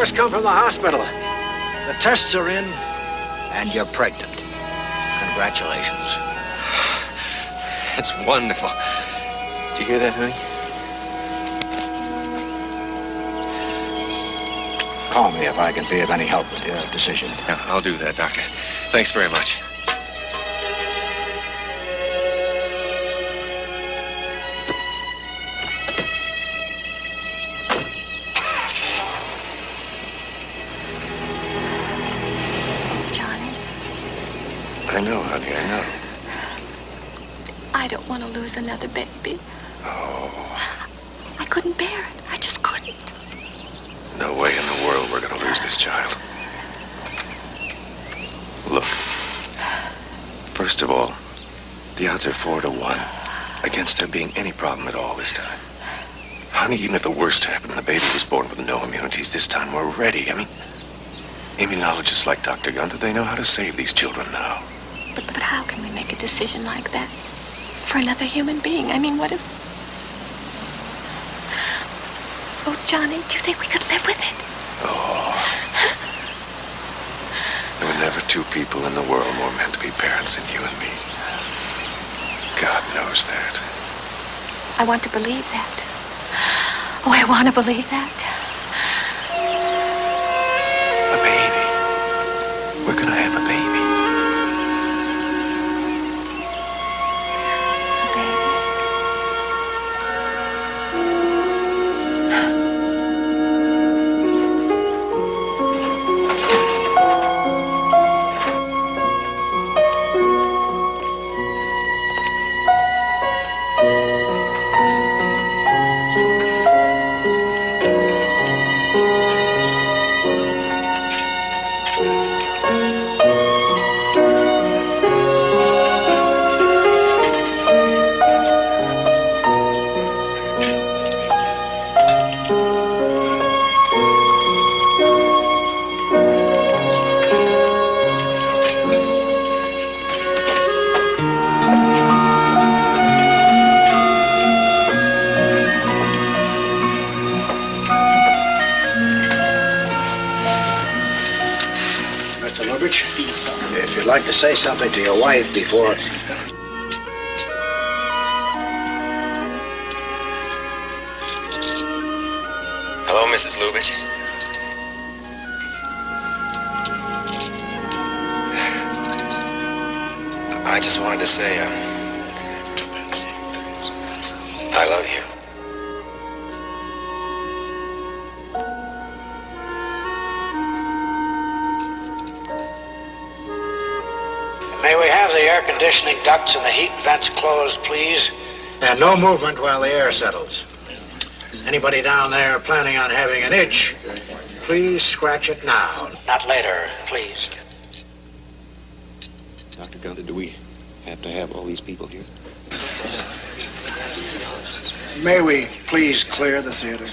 just come from the hospital. The tests are in, and you're pregnant. Congratulations. That's wonderful. Did you hear that, honey? Call me if I can be of any help with your decision. Yeah, I'll do that, Doctor. Thanks very much. Honey, I know. I don't want to lose another baby. Oh, I couldn't bear it. I just couldn't. no way in the world we're going to lose this child. Look, first of all, the odds are four to one against there being any problem at all this time. Honey, even if the worst happened and the baby was born with no immunities this time, we're ready. I mean, immunologists like Dr. Gunther, they know how to save these children now. But, but how can we make a decision like that for another human being? I mean, what if. Oh, Johnny, do you think we could live with it? Oh. There were never two people in the world more meant to be parents than you and me. God knows that. I want to believe that. Oh, I want to believe that. A baby. We're gonna have a baby. If you'd like to say something to your wife before... Hello, Mrs. Lubitch. I just wanted to say, um, I love you. Conditioning ducts and the heat vents closed, please? And no movement while the air settles. Anybody down there planning on having an itch, please scratch it now. Not later, please. Dr. Gunther, do we have to have all these people here? May we please clear the theater?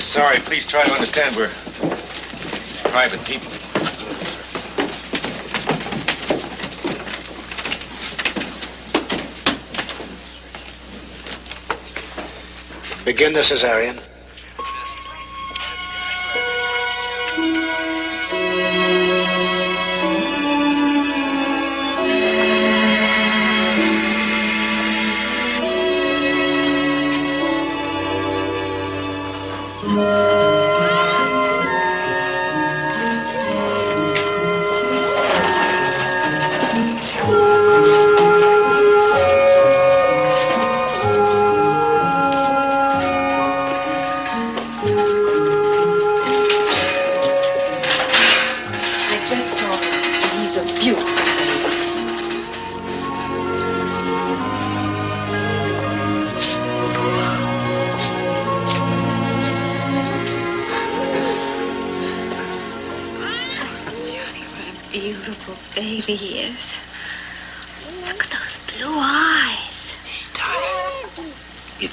I'm sorry. Please try to understand. We're private people. Begin the cesarean.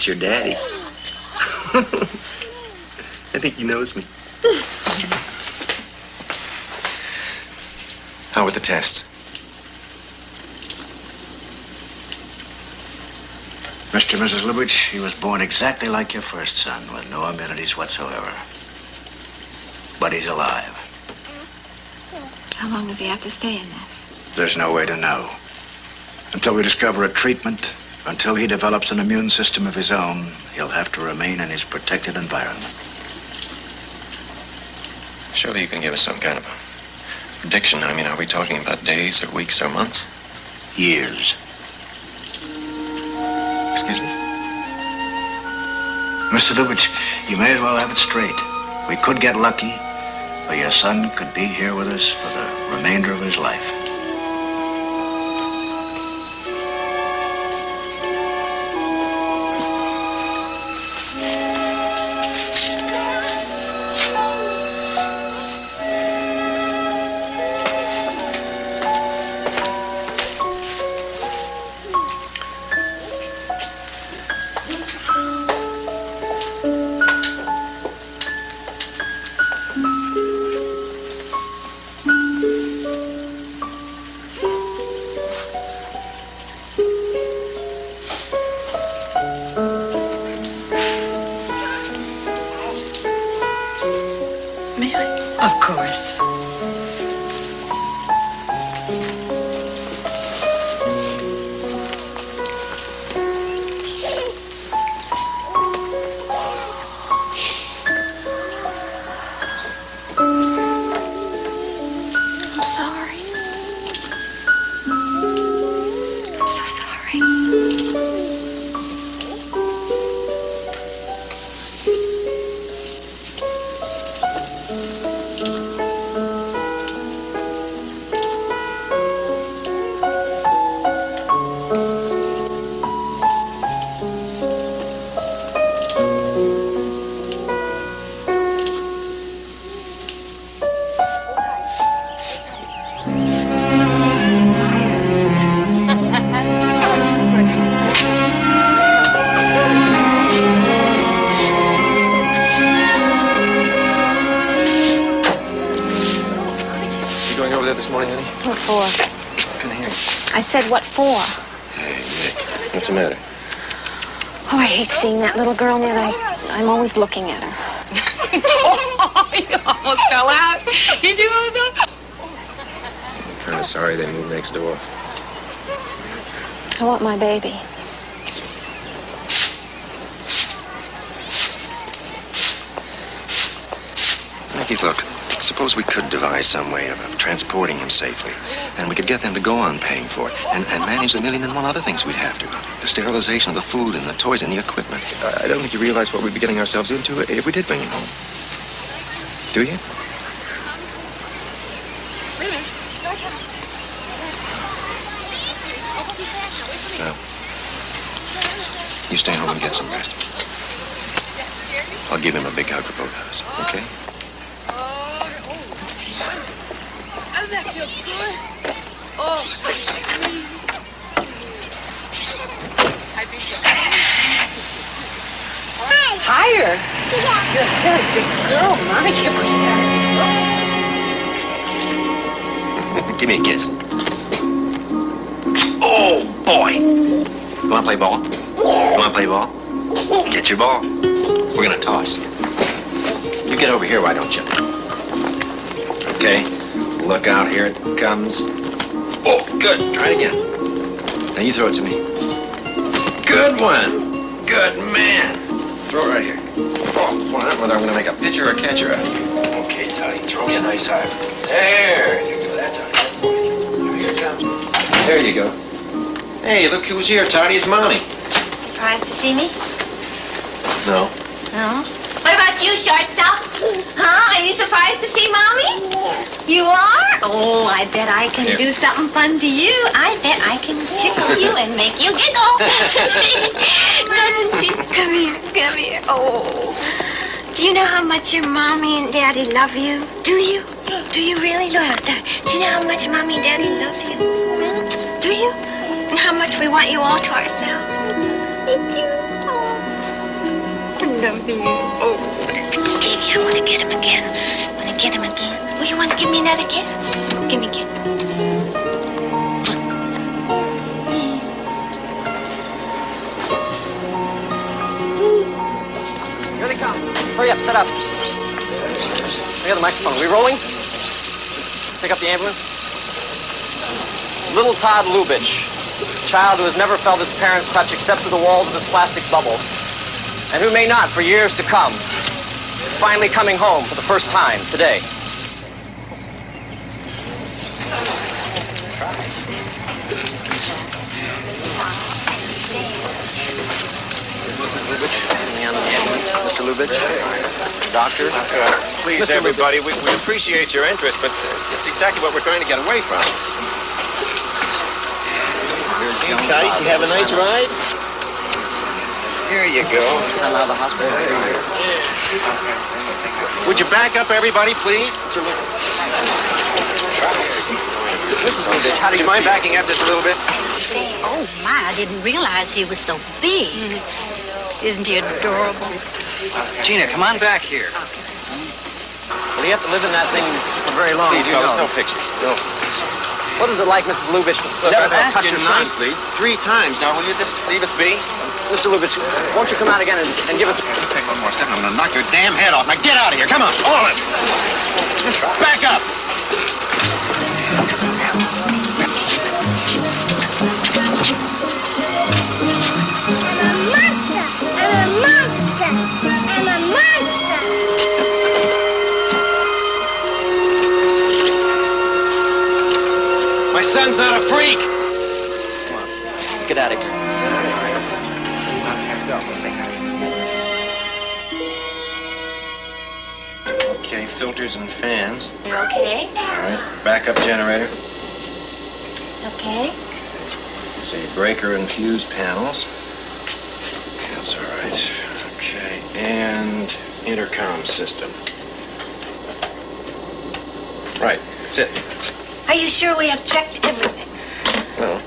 Your daddy. I think he knows me. How were the tests? Mr. and Mrs. Lubitch, he was born exactly like your first son, with no immunities whatsoever. But he's alive. How long does he have to stay in this? There's no way to know. Until we discover a treatment until he develops an immune system of his own, he'll have to remain in his protected environment. Surely you can give us some kind of a prediction. I mean, are we talking about days or weeks or months? Years. Excuse me? Mr. Lubitch, you may as well have it straight. We could get lucky, or your son could be here with us for the remainder of his life. I'm looking at her. oh, you almost fell out. Did you almost? Kind of sorry they moved next door. I want my baby. Mickey, look. Suppose we could devise some way of, of transporting him safely. And we could get them to go on paying for it. And, and manage the million and one other things we'd have to. The sterilization of the food and the toys and the equipment. I, I don't think you realize what we'd be getting ourselves into if we did bring him home. Do you? No. You stay home and get some rest. I'll give him a big hug for both of us, okay? Doesn't that feel good? Oh. I beat you. Higher. You're a very big girl, Mommy. Can't push that. Give me a kiss. Oh, boy. You want to play ball? You want to play ball? Get your ball. We're going to toss. You get over here, why don't you? Okay. Look out. Here it comes. Oh, good. Try it again. Now you throw it to me. Good one. Good man. Throw it right here. Oh, boy, I don't know whether I'm going to make a pitcher or a catcher out of you. Okay, Toddy. Throw me a nice high. There you go. That's all right. Here it comes. There you go. Hey, look who's here, Toddy. It's Mommy. Surprised to see me? No. No. What about you, shortstop? Huh? Are you surprised to see Mommy? You are? Oh, I bet I can Here. do something fun to you. I bet I can tickle you and make you giggle. Doesn't she? Come here, come here. Oh. Do you know how much your mommy and daddy love you? Do you? Do you really love that? Do you know how much mommy and daddy love you? Hmm? Do you? And how much we want you all to ourselves? Me too. Oh. I love you. Oh. Baby, I want to get him again. Want to get him again. Will you want to give me another kiss? Give me a kiss. Here they come. Hurry up, set up. I got the microphone. Are we rolling? Pick up the ambulance. Little Todd Lubitch, child who has never felt his parents' touch except through the walls of this plastic bubble and who may not for years to come, is finally coming home for the first time today. Mrs. Lubitch, me on the ambulance. Mr. Lubitch, doctor. Please, Mr. everybody, we, we appreciate your interest, but uh, it's exactly what we're trying to get away from. Tight, you have a nice ride? Here you go. I'm out of the hospital. Would you back up, everybody, please? Mrs. Lubitch, how do Do you you mind backing up just a little bit? Oh, my, I didn't realize he was so big. Isn't he adorable? Gina, come on back here. Well, you have to live in that thing for very long. Please, you fellas, know. no pictures. No. What is it like, Mrs. Lubitch? to Look, never I've asked you nicely three times. Now, will you just leave us be? Mr. Lubitch, won't you come out again and, and give us... Take one more step, and I'm going to knock your damn head off. Now, get out of here. Come on, all of you. Back up. I'm a monster! I'm a monster! I'm a monster! My son's not a freak. Come on, let's get out of here. Filters and fans. You okay? All right. Backup generator. Okay. Let's see, breaker and fuse panels. That's all right. Okay, and intercom system. Right, that's it. Are you sure we have checked everything? Well,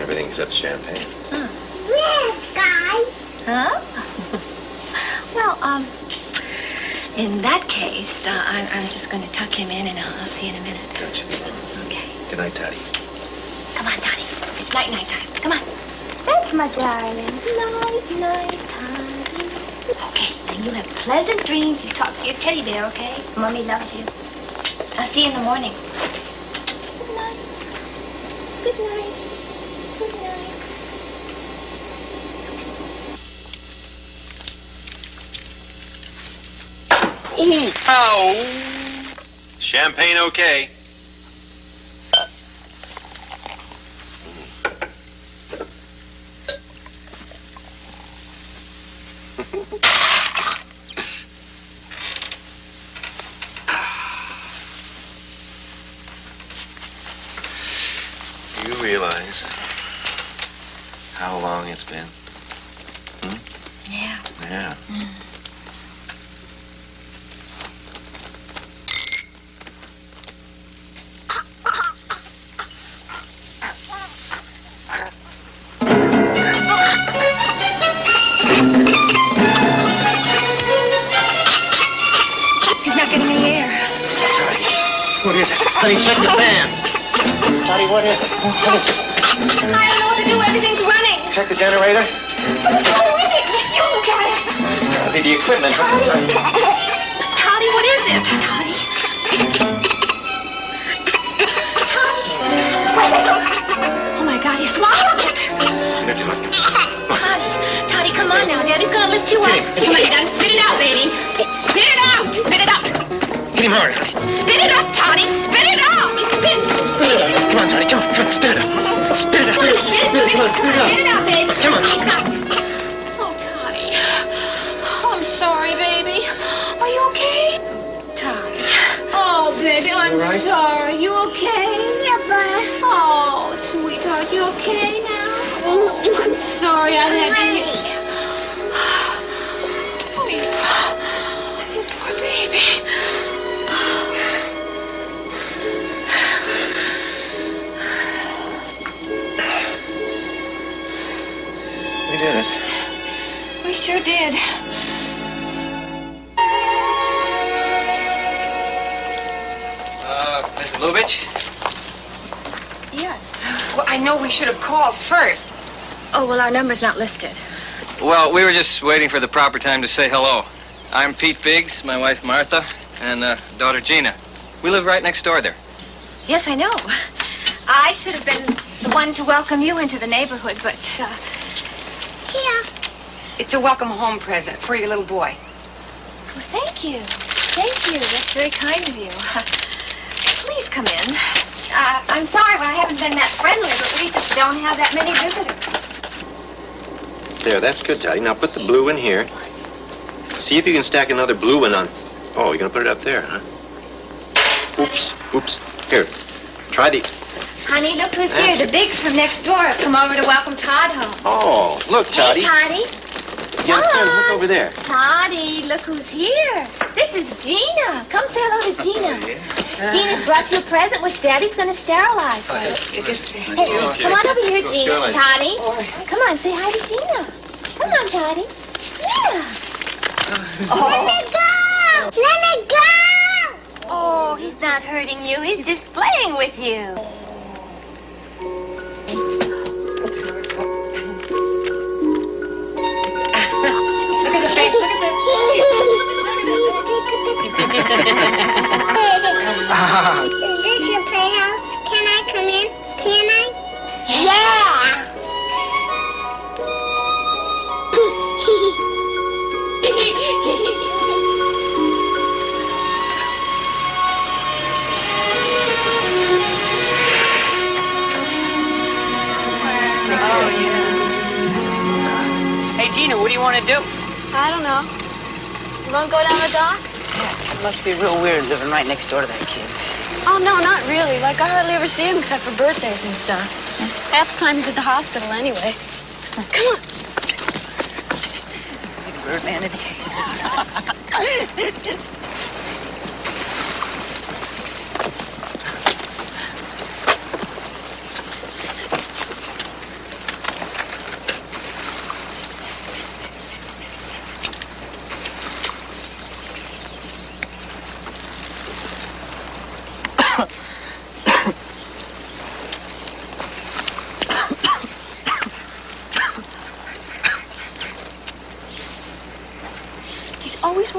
everything except champagne. Huh. Yes, guys! Huh? well, um, in that case, uh, I'm, I'm just going to tuck him in and I'll, I'll see you in a minute. Gotcha. Okay. Good night, Toddy. Come on, Donnie. It's night night time. Come on. That's my darling. Night, night time. Okay, then you have pleasant dreams. You talk to your teddy bear, okay? Mommy loves you. I'll see you in the morning. Good night. Good night. Good night. Ooh! Ow! Champagne okay. Do you realize how long it's been? Hmm? Yeah. Yeah. He's is it? Honey, check the fans. Toddy, what is it? What is it? I don't know what to do. Everything's running. Check the generator. What's wrong? You look at it. That'll the equipment. Toddy, what is it? Toddy? Oh, my God, he swallowed it. Toddy, Toddy, come on now. Daddy's gonna lift you up. Come on, you gotta spit it out, baby. Hard, honey. Spit it up, Toddy. Spit it out. Spit. Come on, Toddy. Come on. Come on. Spit it out. Spit it out. Spit, spit, spit it out. Spit it out, baby. Come on. Oh, Toddy. Oh, I'm sorry, baby. Are you okay? Toddy. Oh, baby, I'm right? sorry. You okay? Yeah, but... Oh, sweetheart, you okay now? Oh, I'm sorry I had you... sure did. Uh, Mrs. Lubitch? Yes. Well, I know we should have called first. Oh, well, our number's not listed. Well, we were just waiting for the proper time to say hello. I'm Pete Biggs, my wife Martha, and uh, daughter Gina. We live right next door there. Yes, I know. I should have been the one to welcome you into the neighborhood, but, uh, here. It's a welcome home present for your little boy. Well, thank you. Thank you. That's very kind of you. Please come in. Uh, I'm sorry I haven't been that friendly, but we just don't have that many visitors. There, that's good, Toddy. Now put the blue in here. See if you can stack another blue one on. Oh, you're gonna put it up there, huh? Oops, oops. Here, try the. Honey, look who's That's here. The Biggs from next door have come over to welcome Todd home. Oh, look, Toddy. Hey, Toddy. Young friend, look over there. Toddy, look who's here. This is Gina. Come say hello to Gina. Gina's brought you a present which Daddy's going to sterilize for you. Hey, come on over here, Gina. Toddy. Come on, say hi to Gina. Come on, Toddy. Yeah. Let it go! Let it go! Oh, he's not hurting you. He's just playing with you. Look at the face. Look at Is this your playhouse? Can I come in? Can I? Yeah. Gina, what do you want to do? I don't know. You want to go down the dock? It must be real weird living right next door to that kid. Oh, no, not really. Like, I hardly ever see him except for birthdays and stuff. Half the time he's at the hospital anyway. Come on. Birdman. He's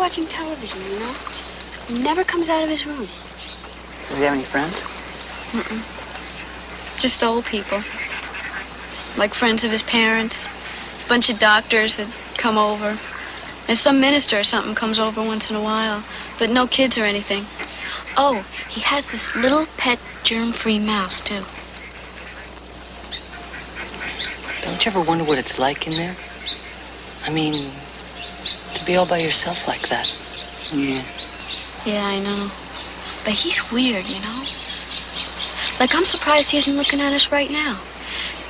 watching television, you know? He never comes out of his room. Does he have any friends? Mm-mm. Just old people. Like friends of his parents. A bunch of doctors that come over. And some minister or something comes over once in a while. But no kids or anything. Oh, he has this little pet germ-free mouse, too. Don't you ever wonder what it's like in there? I mean, to be all by yourself like that. Yeah. Yeah, I know. But he's weird, you know? Like, I'm surprised he isn't looking at us right now.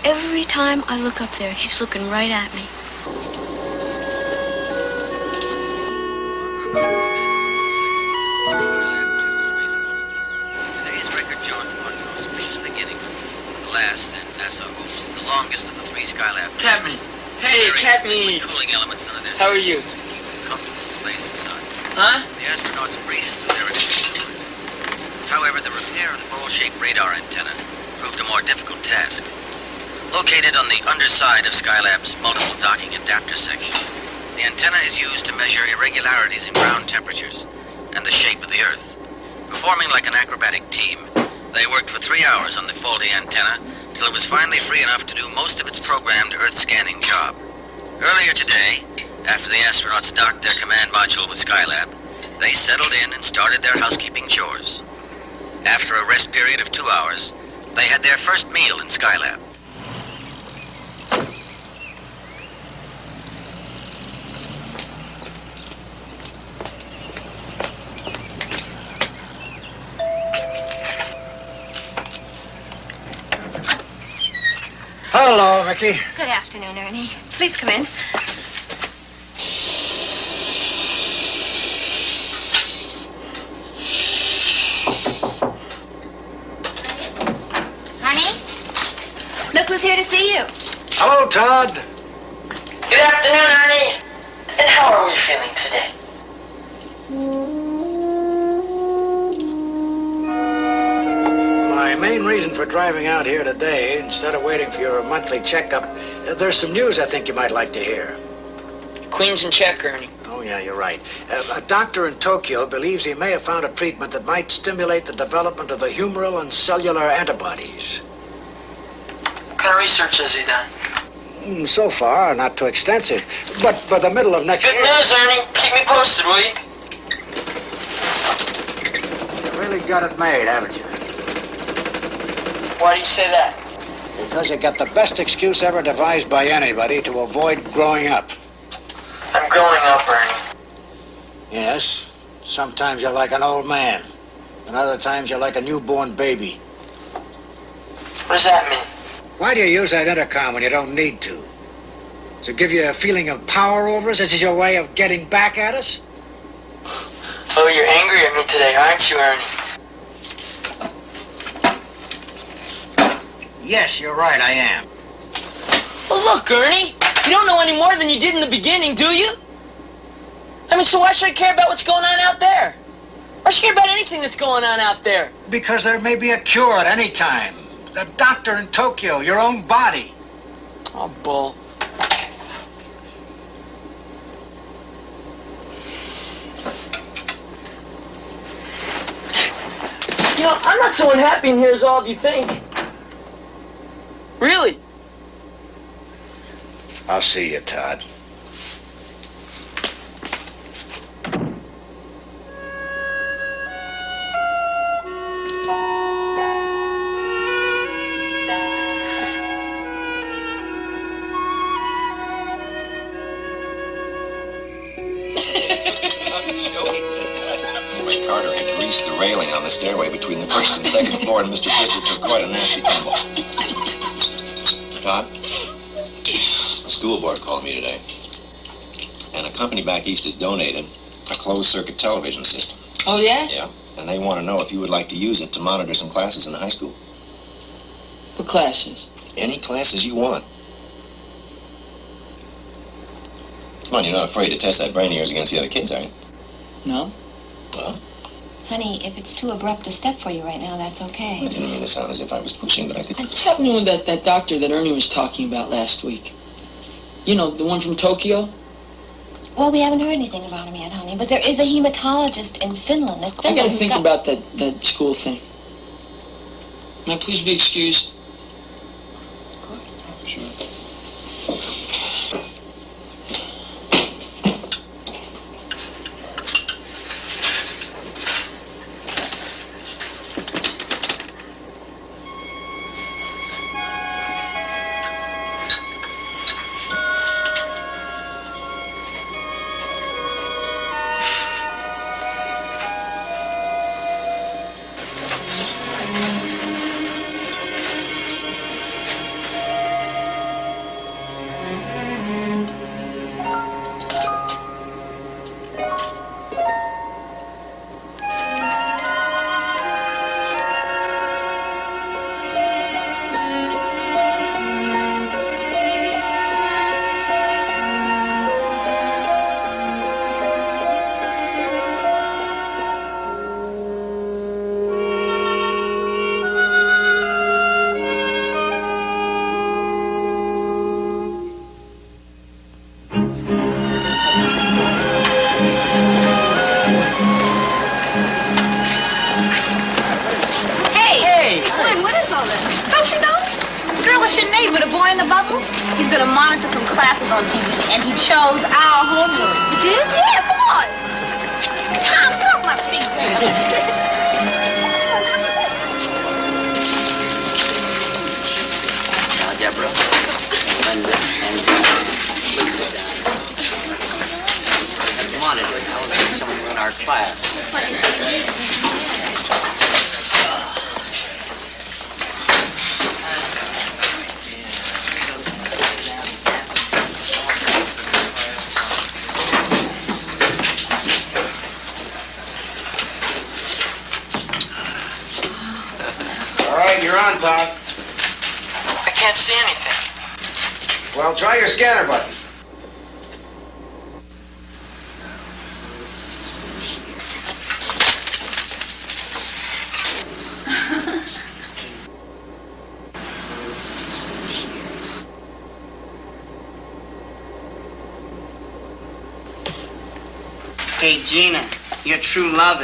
Every time I look up there, he's looking right at me. Today's record John Quantum auspicious beginning. The last, and NASA the longest of the three Skylab. Captain. Hey, Captain. Cooling elements under their How are you? spacesuits to keep them comfortable in the blazing sun. Huh? The astronauts breezed through their initial. However, the repair of the bowl-shaped radar antenna proved a more difficult task. Located on the underside of Skylab's multiple docking adapter section, the antenna is used to measure irregularities in ground temperatures and the shape of the Earth. Performing like an acrobatic team, they worked for three hours on the faulty antenna till it was finally free enough to do most of its programmed Earth scanning job. Earlier today, after the astronauts docked their command module with Skylab, they settled in and started their housekeeping chores. After a rest period of two hours, they had their first meal in Skylab. Hello, Mickey. Good afternoon, Ernie. Please come in. Honey? Look who's here to see you. Hello, Todd. Good afternoon, Ernie. And how are we feeling today? My main reason for driving out here today, instead of waiting for your monthly checkup, uh, there's some news I think you might like to hear. Queen's in check, Ernie. Oh, yeah, you're right. Uh, a doctor in Tokyo believes he may have found a treatment that might stimulate the development of the humoral and cellular antibodies. What kind of research has he done? Mm, So far, not too extensive. But by the middle of next Good year... news, Ernie. Keep me posted, will you? You really got it made, haven't you? Why do you say that? Because you got the best excuse ever devised by anybody to avoid growing up. I'm growing up, Ernie. Yes, sometimes you're like an old man, and other times you're like a newborn baby. What does that mean? Why do you use that intercom when you don't need to? To give you a feeling of power over us? This is your way of getting back at us? Oh, you're angry at me today, aren't you, Ernie? Yes, you're right, I am. Well, look, Ernie. You don't know any more than you did in the beginning, do you? I mean, so why should I care about what's going on out there? Why should I care about anything that's going on out there? Because there may be a cure at any time. The doctor in Tokyo, your own body. Oh, bull. You know, I'm not so unhappy in here as all of you think. Really? I'll see you, Todd. Boy the stairway between the first and second floor, and Mr. Bristol took quite a nasty tumble. Todd, the school board called me today, and a company back east has donated a closed-circuit television system. Oh, yeah? Yeah. And they want to know if you would like to use it to monitor some classes in the high school. What classes? Any classes you want. Come on, you're not afraid to test that brain of yours against the other kids, are you? No. Well, Honey, if it's too abrupt a step for you right now, that's okay. I didn't mean to sound as if I was pushing, but I think... What's happening with that, that doctor that Ernie was talking about last week? You know, the one from Tokyo? Well, we haven't heard anything about him yet, honey, but there is a hematologist in Finland. It's I gotta think got- about that, that school thing. May I please be excused? Of course, Todd. Sure.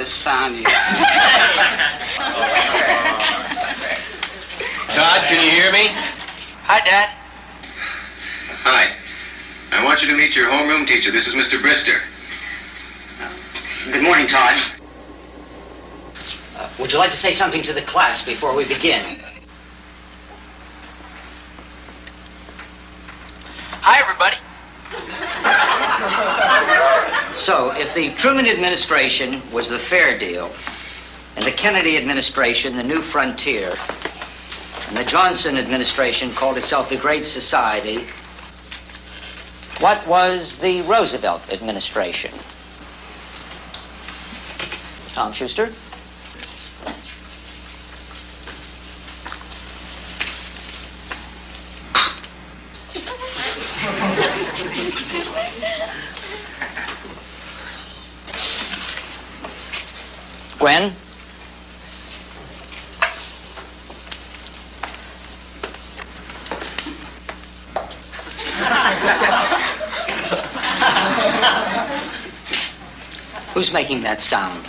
True found you. Todd, can you hear me? Hi, Dad. Hi. I want you to meet your homeroom teacher. This is Mr. Brister. Good morning, Todd. Uh, would you like to say something to the class before we begin? Hi, everybody. So, if the Truman administration was the fair deal, and the Kennedy administration the new frontier, and the Johnson administration called itself the Great Society, what was the Roosevelt administration? Tom Schuster? Gwen? Who's making that sound?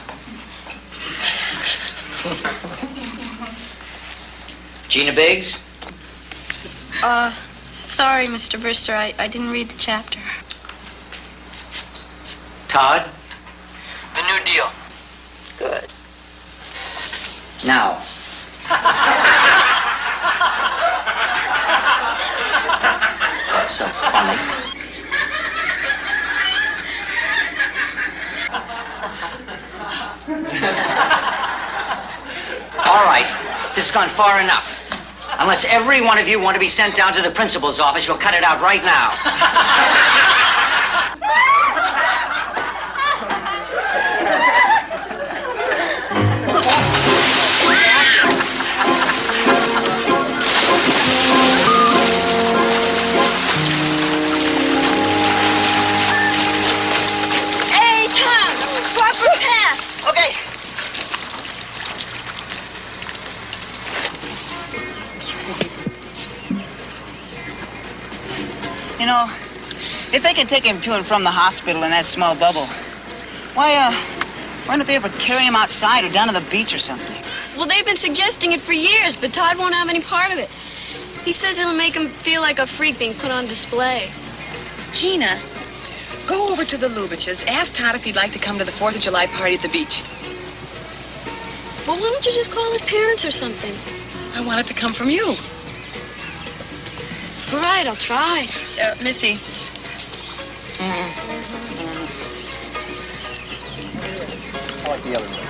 Gina Biggs? Uh, sorry, Mr. Brister. I, I didn't read the chapter. Todd? The New Deal. Good. Now. That's so funny. All right, this has gone far enough. Unless every one of you want to be sent down to the principal's office, you'll cut it out right now. Take him to and from the hospital in that small bubble, why, uh, why don't they ever carry him outside or down to the beach or something? Well, they've been suggesting it for years, but Todd won't have any part of it. He says it'll make him feel like a freak being put on display. Gina, go over to the Lubitches. Ask Todd if he'd like to come to the 4th of July party at the beach. Well, why don't you just call his parents or something? I want it to come from you. All right, I'll try. Uh, Missy. I like the other one.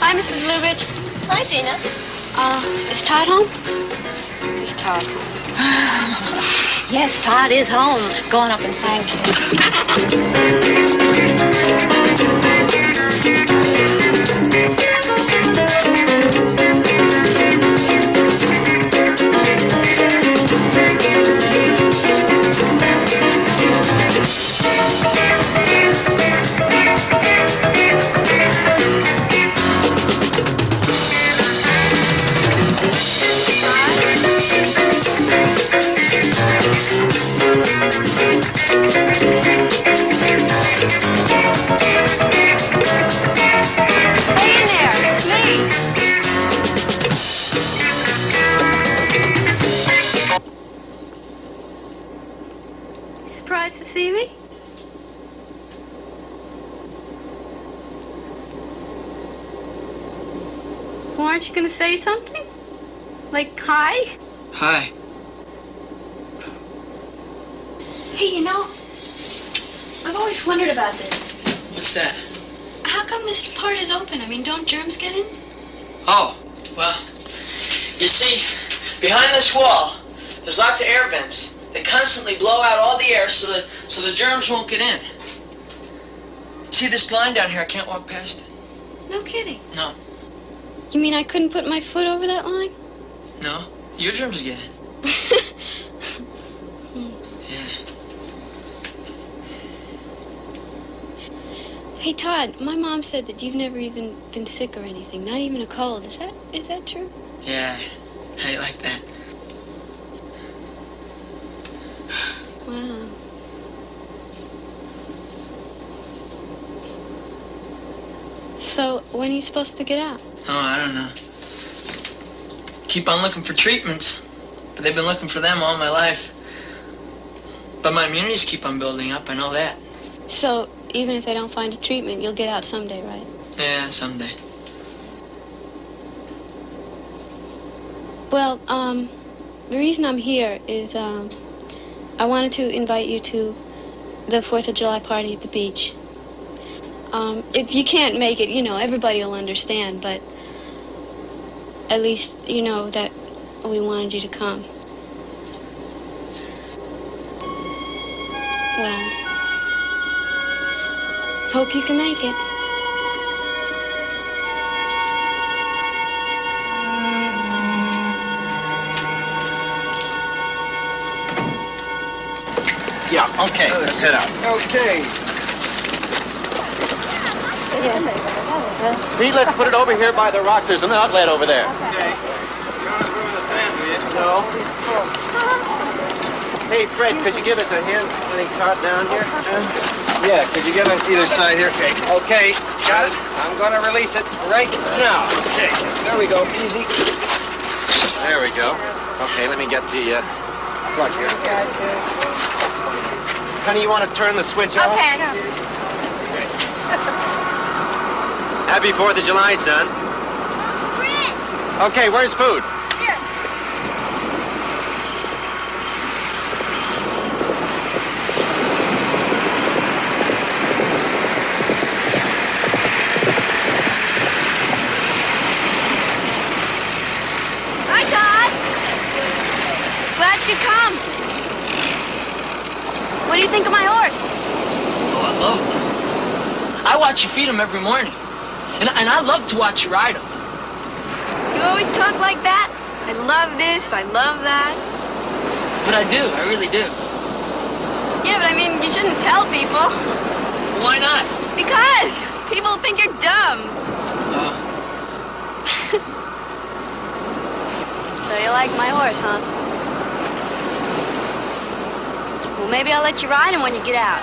Hi, Mrs. Lubitch. Hi, Gina. Uh, is Todd home? Is Todd yes, Todd is home. Go on up and germs won't get in. See this line down here? I can't walk past it. No kidding. No, You mean I couldn't put my foot over that line? no, your germs get in. Yeah. hey, Todd, my mom said that you've never even been sick or anything, not even a cold. Is that is that true? Yeah. How do you like that? So when are you supposed to get out? Oh, I don't know. Keep on looking for treatments, but they've been looking for them all my life. But my immunities keep on building up. I know that. So even if they don't find a treatment, you'll get out someday, right? Yeah, someday. Well, um, the reason I'm here is um, I wanted to invite you to the Fourth of July party at the beach. Um, if you can't make it, you know, everybody will understand, but at least you know that we wanted you to come. Well, hope you can make it. Yeah, okay, let's head out. Okay. Pete, let's put it over here by the rocks. There's an outlet over there. No. Hey, Fred, could you give us a hand putting Todd down here? Yeah, could you get us either side here? Okay. Okay, got it. I'm going to release it right now. Okay. There we go. Easy. There we go. Okay, let me get the uh, plug here. Honey, you want to turn the switch off? Okay, I know. Happy 4th of July, son. Okay, where's food? Here. Hi, Todd. Glad you could come. What do you think of my horse? Oh, I love them. I watch you feed them every morning. And, and I love to watch you ride them. You always talk like that. I love this. I love that. But I do. I really do. Yeah, but I mean, you shouldn't tell people. Why not? Because people think you're dumb. Oh. So you like my horse, huh? Well, maybe I'll let you ride him when you get out.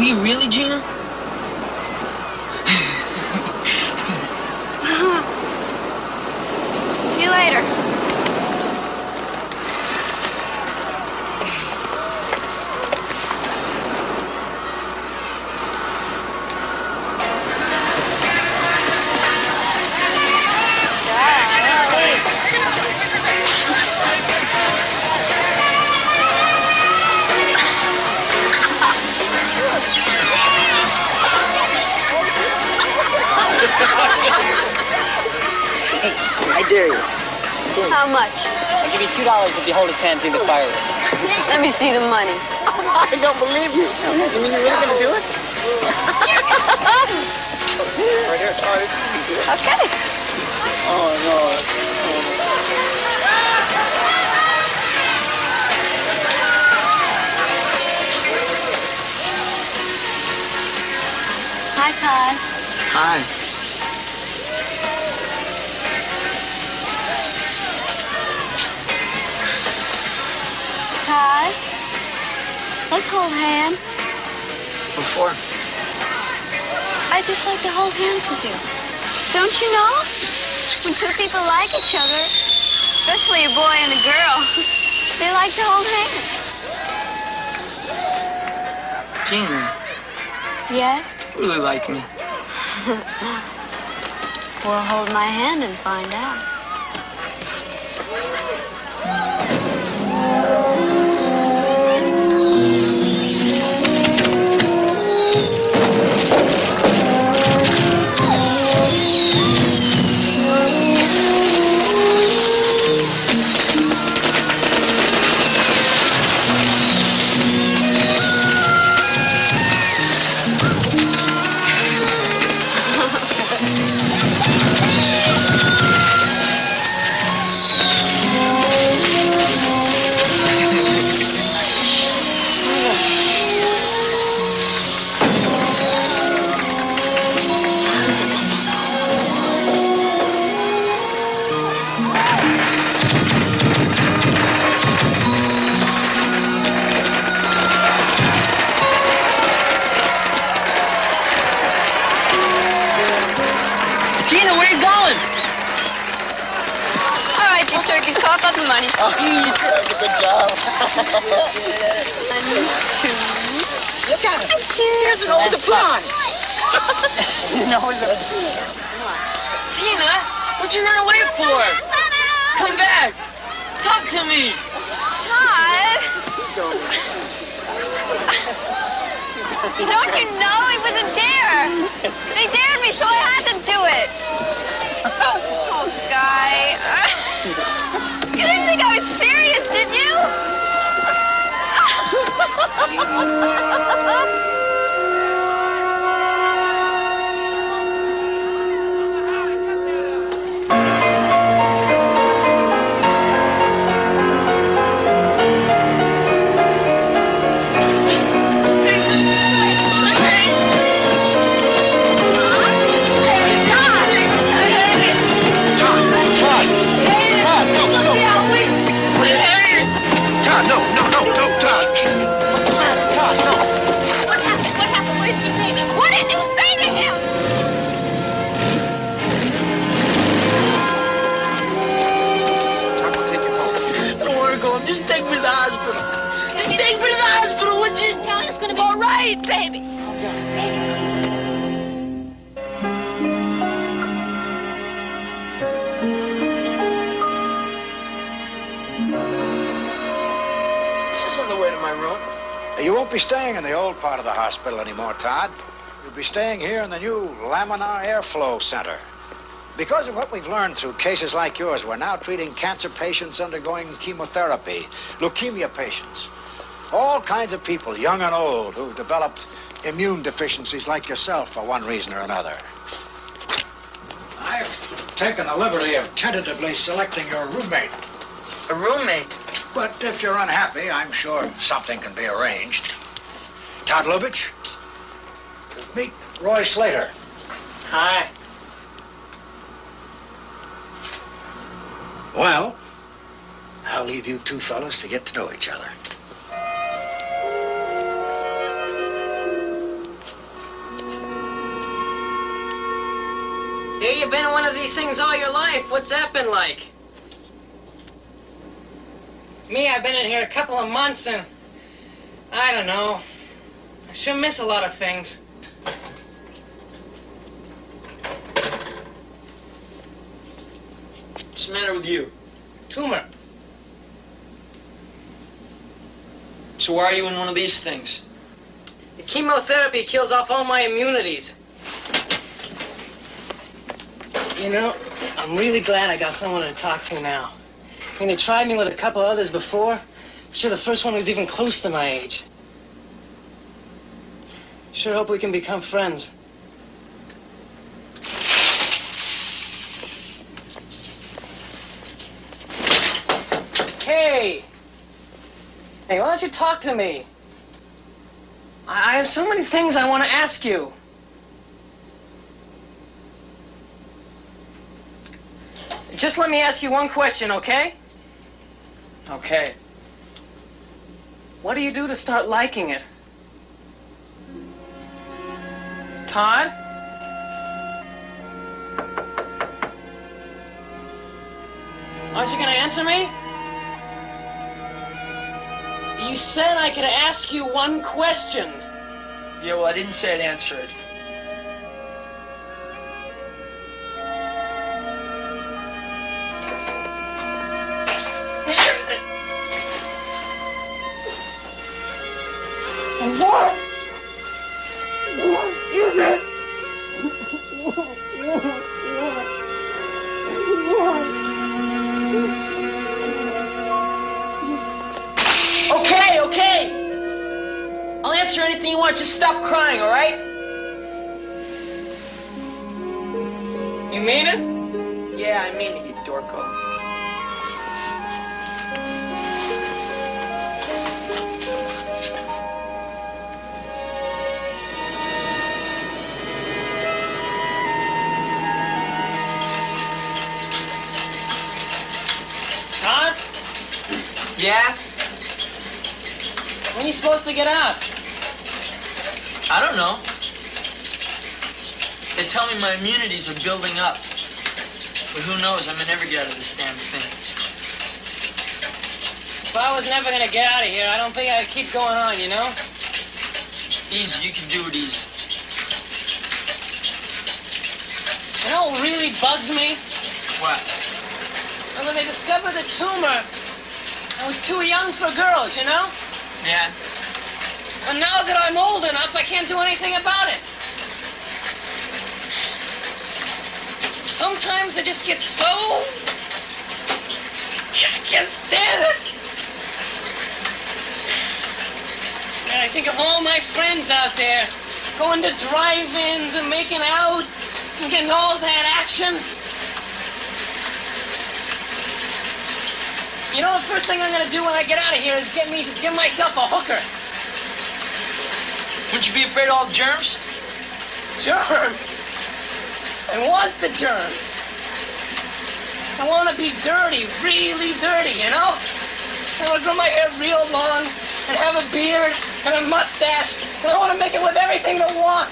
You really, Gina? See you later. See the money. I don't believe you. You mean you're really gonna do it? Right here. Okay. Just like to hold hands with you. Don't you know? When two people like each other, especially a boy and a girl, they like to hold hands. Gina, Yes? you really like me. we'll hold my hand and find out. Laminar Center. Because of what we've learned through cases like yours, we're now treating cancer patients undergoing chemotherapy, leukemia patients, all kinds of people, young and old, who've developed immune deficiencies like yourself for one reason or another. I've taken the liberty of tentatively selecting your roommate. A roommate? But if you're unhappy, I'm sure something can be arranged. Todd Lubitch, meet Roy Slater. Hi. Well, I'll leave you two fellas to get to know each other. Here you've been in one of these things all your life. What's that been like? Me, I've been in here a couple of months and I don't know. I sure miss a lot of things. What's the matter with you? Tumor. So why are you in one of these things? The chemotherapy kills off all my immunities. You know, I'm really glad I got someone to talk to now. I mean, they tried me with a couple others before. I'm sure the first one was even close to my age. Sure hope we can become friends. Hey! Hey, why don't you talk to me? I I have so many things I want to ask you. Just let me ask you one question, okay? Okay. What do you do to start liking it? Todd? Aren't you going to answer me? You said I could ask you one question. Yeah, well, I didn't say I'd answer it. Stop crying, all right? You mean it? Yeah, I mean it, you dorko. Yeah? When are you supposed to get out? I don't know. They tell me my immunities are building up. But who knows? I may never get out of this damn thing. If I was never gonna get out of here, I don't think I'd keep going on, you know? Easy, you can do it easy. You know what really bugs me? What? And when they discovered the tumor, I was too young for girls, you know? Yeah. And now that I'm old enough, I can't do anything about it. Sometimes I just get so. I can't stand it. And I think of all my friends out there going to drive ins and making out and getting all that action. You know, the first thing I'm going to do when I get out of here is get me to give myself a hooker. Wouldn't you be afraid of all the germs? Germs. I want the germs. I want to be dirty, really dirty, you know? I want to grow my hair real long and have a beard and a mustache, and I want to make it with everything that walks.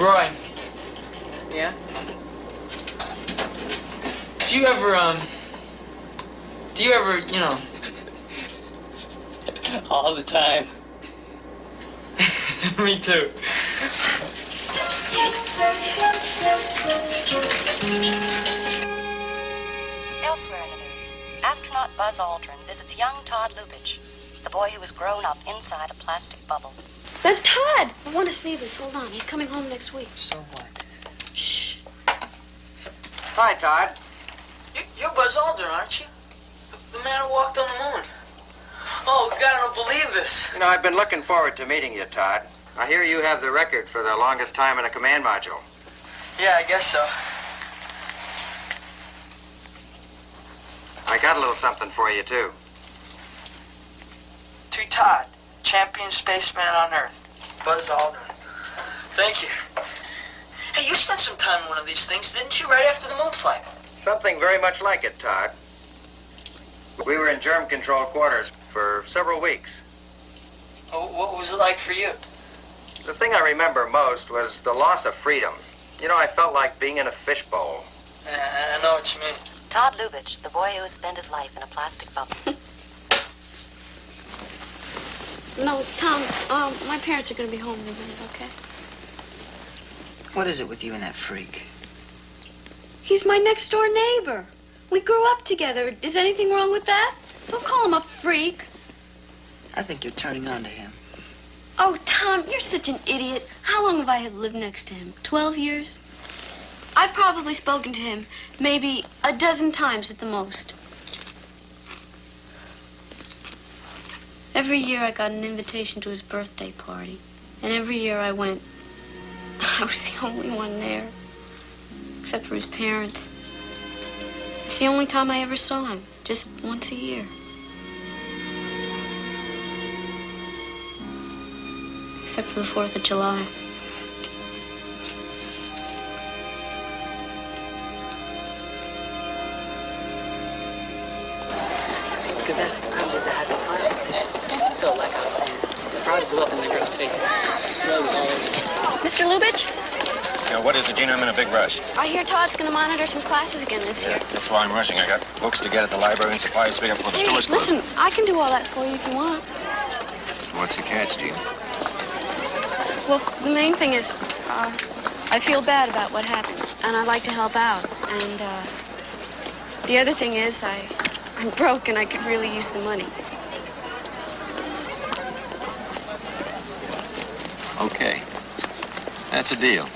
Roy, Yeah? do you ever, um, do you ever, you know, All the time. me too. Elsewhere in the news, astronaut Buzz Aldrin visits young Todd Lubitch, the boy who was grown up inside a plastic bubble. That's Todd. I want to see this. Hold on. He's coming home next week. So what? Shh. Hi, Todd. You, you're Buzz Aldrin, aren't you? The, man who walked on the moon. Oh, God, I don't believe this. You know, I've been looking forward to meeting you, Todd. I hear you have the record for the longest time in a command module. Yeah, I guess so. I got a little something for you, too. To Todd, champion spaceman on Earth, Buzz Aldrin. Thank you. Hey, you spent some time in one of these things, didn't you, right after the moon flight? Something very much like it, Todd. We were in germ control quarters for several weeks. Oh, What was it like for you? The thing I remember most was the loss of freedom. You know, I felt like being in a fishbowl. I know what you mean. Todd Lubitch, the boy who has spent his life in a plastic bubble. No, Tom, um, my parents are going to be home in a minute, okay? What is it with you and that freak? He's my next door neighbor. We grew up together. Is anything wrong with that? Don't call him a freak. I think you're turning on to him. Oh, Tom, you're such an idiot. How long have I lived next to him? Twelve years? I've probably spoken to him maybe a dozen times at the most. Every year I got an invitation to his birthday party. And every year I went. I was the only one there. Except for his parents. It's the only time I ever saw him. Just once a year. Except for the 4th of July. Because that's how did that happen. So, like I was saying, the frog blew up in the girl's face. Mr. Lubitch, Yeah, what is it, Gina? I'm in a big rush. I hear Todd's going to monitor some classes again this year. That's why I'm rushing. I got books to get at the library and supplies to pick up for the Hey, stores listen, I can do all that for you if you want. What's the catch, Gina? Well, the main thing is, uh, I feel bad about what happened, and I'd like to help out. And uh, the other thing is, I, I'm broke, and I could really use the money. Okay. That's a deal.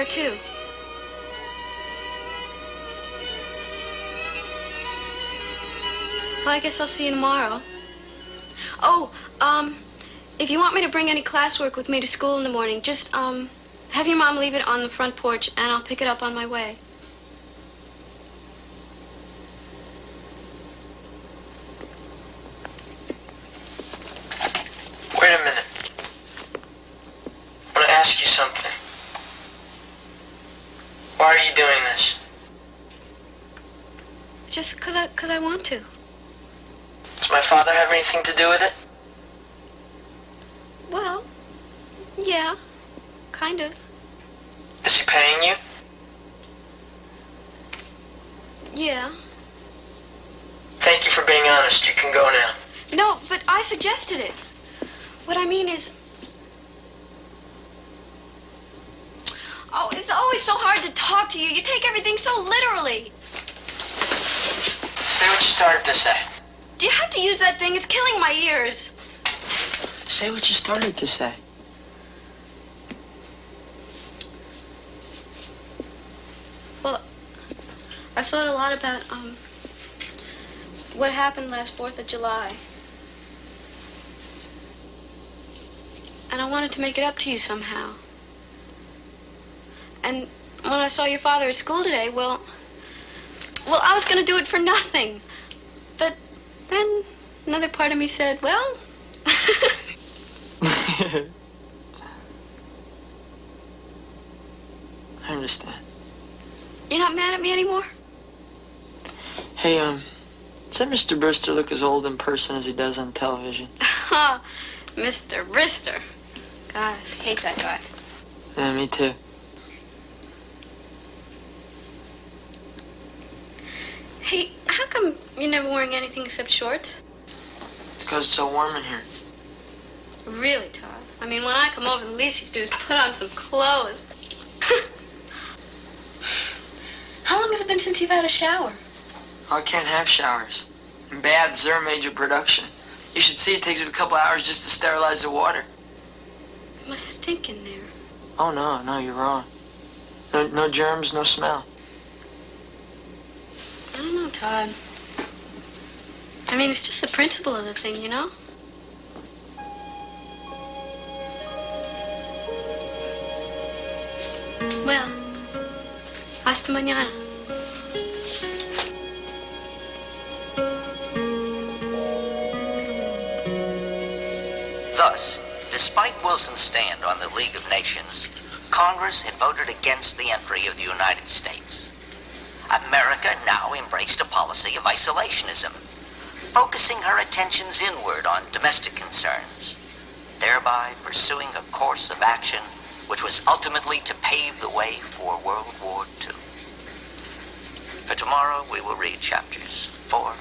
There, too. Well, I guess I'll see you tomorrow. Oh, um, if you want me to bring any classwork with me to school in the morning, just, um, have your mom leave it on the front porch, and I'll pick it up on my way. Wait a minute. I want to ask you something. Why are you doing this? Just because I, cause I want to. Does my father have anything to do with it? Well, yeah, kind of. Is he paying you? Yeah. Thank you for being honest. You can go now. No, but I suggested it. What I mean is. Oh, it's always so hard to talk to you. You take everything so literally. Say what you started to say. Do you have to use that thing? It's killing my ears. Say what you started to say. Well, I thought a lot about um what happened last Fourth of July. And I wanted to make it up to you somehow. And when I saw your father at school today, well, well, I was going to do it for nothing. But then another part of me said, well, I understand. you're not mad at me anymore? Hey, um, does that Mr. Brewster look as old in person as he does on television? Mr. Brister. God, I hate that guy. Yeah, me too. Hey, how come you're never wearing anything except shorts? It's because it's so warm in here. Really, Todd? I mean, when I come over, the least you do is put on some clothes. how long has it been since you've had a shower? Oh, I can't have showers. Bad Zer major production. You should see it takes a couple hours just to sterilize the water. It must stink in there. Oh, no, no, you're wrong. No, no germs, no smell. I don't know, Todd. I mean, it's just the principle of the thing, you know? Well, hasta mañana. Thus, despite Wilson's stand on the League of Nations, Congress had voted against the entry of the United States. America now embraced a policy of isolationism, focusing her attentions inward on domestic concerns, thereby pursuing a course of action which was ultimately to pave the way for World War II. For tomorrow, we will read chapters 4,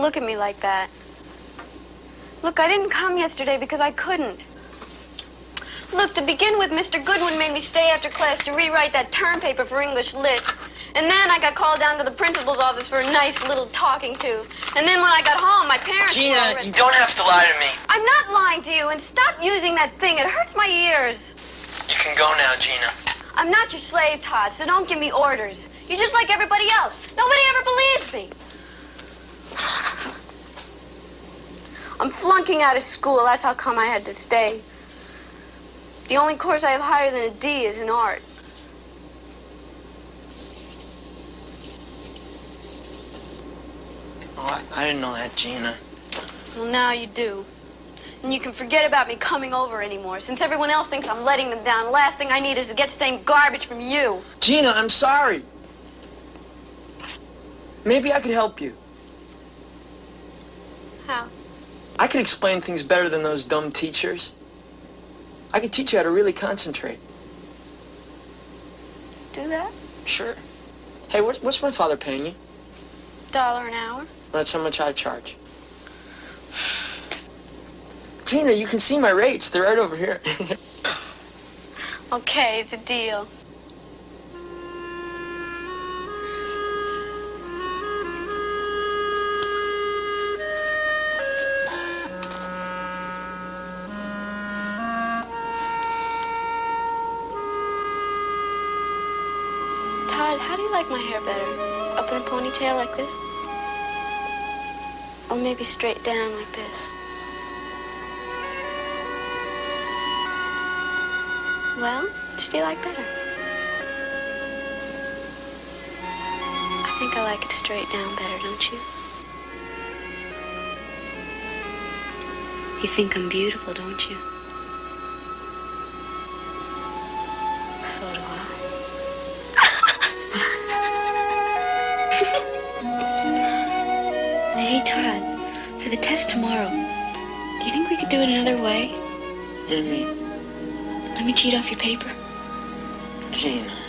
look at me like that. Look, I didn't come yesterday because I couldn't. Look, to begin with, Mr. Goodwin made me stay after class to rewrite that term paper for English Lit. And then I got called down to the principal's office for a nice little talking to. And then when I got home, my parents Gina, you don't have to lie to me. I'm not lying to you, and stop using that thing. It hurts my ears. You can go now, Gina. I'm not your slave, Todd, so don't give me orders. You're just like everybody else. Nobody ever believes me. I'm flunking out of school. That's how come I had to stay. The only course I have higher than a D is in art. Oh, I, I didn't know that, Gina. Well, now you do. And you can forget about me coming over anymore. Since everyone else thinks I'm letting them down, the last thing I need is to get the same garbage from you. Gina, I'm sorry. Maybe I could help you. How? I could explain things better than those dumb teachers. I could teach you how to really concentrate. Do that? Sure. Hey, what's, what's my father paying you? Dollar an hour? That's how much I charge. Gina, you can see my rates. They're right over here. Okay, it's a deal. Ponytail like this? Or maybe straight down like this? Well, which do you like better? I think I like it straight down better, don't you? You think I'm beautiful, don't you? For the test tomorrow, do you think we could do it another way? What do you mean? Let me cheat off your paper. Gina.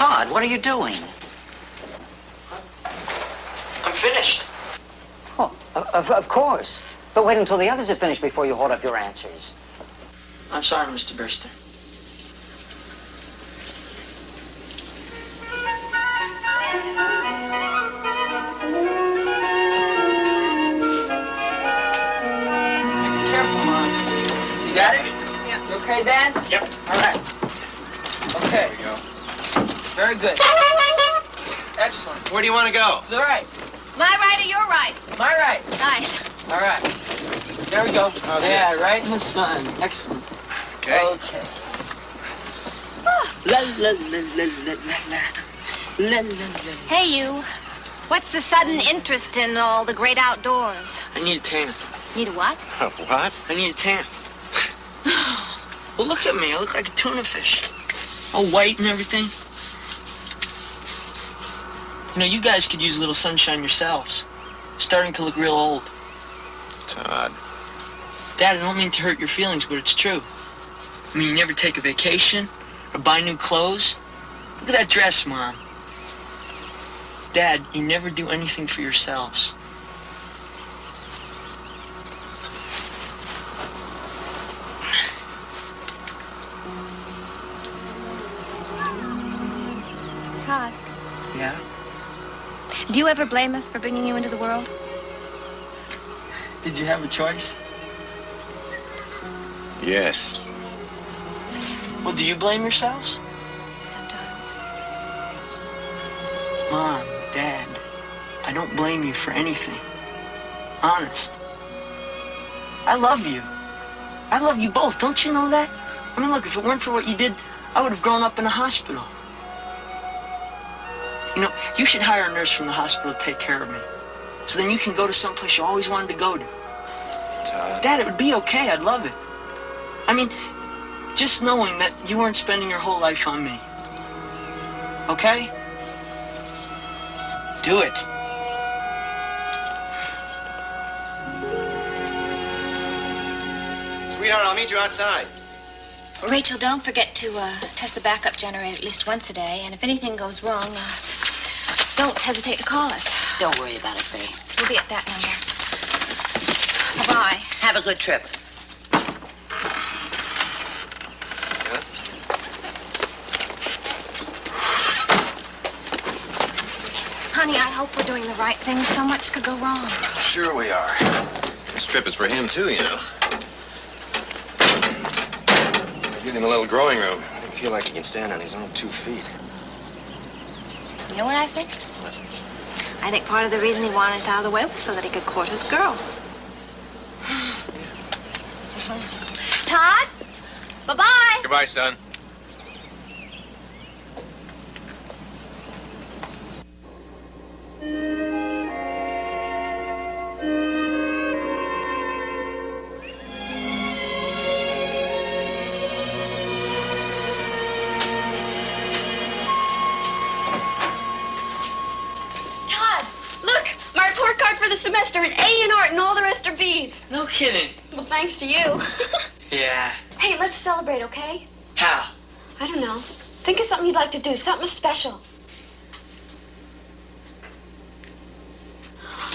Todd, what are you doing? I'm finished. Oh, of, of- course. But wait until the others are finished before you hold up your answers. I'm sorry, Mr. Burster. To go? It's all right. My right or your right? My right. Nice. All right. There we go. Oh, How's yeah, this? right in the sun. Excellent. Okay. Okay. Ah. La la la la la la la. La la la. Hey, you. What's the sudden interest in all the great outdoors? I need a tan. Need a what? A what? I need a tan. well, look at me. I look like a tuna fish. All white and everything. You know, you guys could use a little sunshine yourselves. Starting to look real old. Todd. Dad, I don't mean to hurt your feelings, but it's true. I mean, you never take a vacation or buy new clothes. Look at that dress, Mom. Dad, you never do anything for yourselves. Todd, Yeah? Do you ever blame us for bringing you into the world? Did you have a choice? Yes. Well, do you blame yourselves? Sometimes. Mom, Dad, I don't blame you for anything. Honest. I love you. I love you both. Don't you know that? I mean, look, if it weren't for what you did, I would have grown up in a hospital. You know, you should hire a nurse from the hospital to take care of me. So then you can go to some place you always wanted to go to. Todd. Dad, it would be okay. I'd love it. I mean, just knowing that you weren't spending your whole life on me. Okay? Do it. Sweetheart, I'll meet you outside. Rachel, don't forget to uh, test the backup generator at least once a day. And if anything goes wrong, uh, don't hesitate to call us. Don't worry about it, Faye. We'll be at that number. Bye-bye. Have a good trip. Honey, I hope we're doing the right thing. So much could go wrong. Sure we are. This trip is for him, too, you know. Give him a little growing room. I don't feel like he can stand on his own two feet. You know what I think? I think part of the reason he wanted us out of the way was so that he could court his girl. Todd? Bye-bye. Goodbye, son. Todd, the semester, an A in art, and all the rest are B's. No kidding. Well, thanks to you. Yeah. hey, let's celebrate, okay? How? I don't know. Think of something you'd like to do, something special.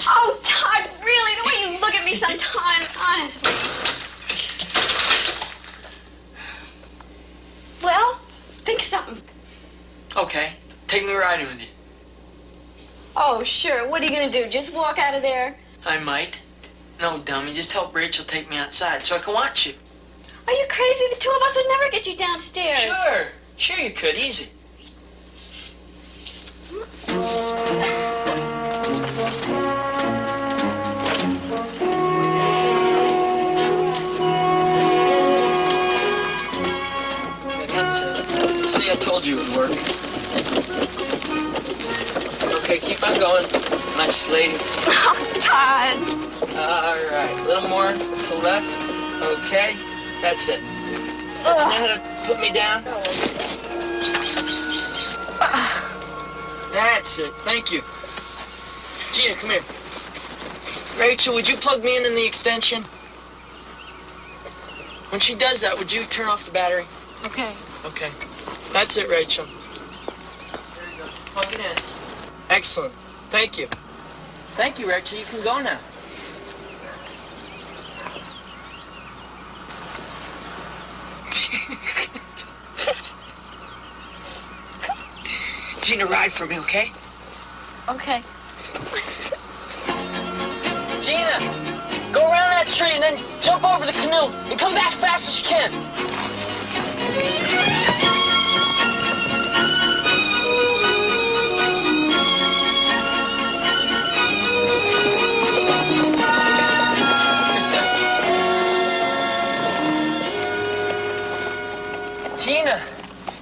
Oh, Todd, really? The way you look at me sometimes, honestly. Well, think of something. Okay. Take me riding with you. Oh, sure. What are you going to do? Just walk out of there? I might. No, dummy. Just help Rachel take me outside so I can watch you. Are you crazy? The two of us would never get you downstairs. Sure. Sure you could. Easy. Okay, that's it. See, I told you it would work. Okay, keep going. Nice ladies. Oh, Todd. All right, a little more to left. Okay, that's it. Ugh. Know how to put me down? That's it. Thank you. Gina, come here. Rachel, would you plug me in in the extension? When she does that, would you turn off the battery? Okay. Okay. That's it, Rachel. There you go. Plug it in. Excellent. Thank you. Thank you, Rachel. You can go now. Gina, ride for me, okay? Okay. Gina, go around that tree and then jump over the canoe and come back fast as you can.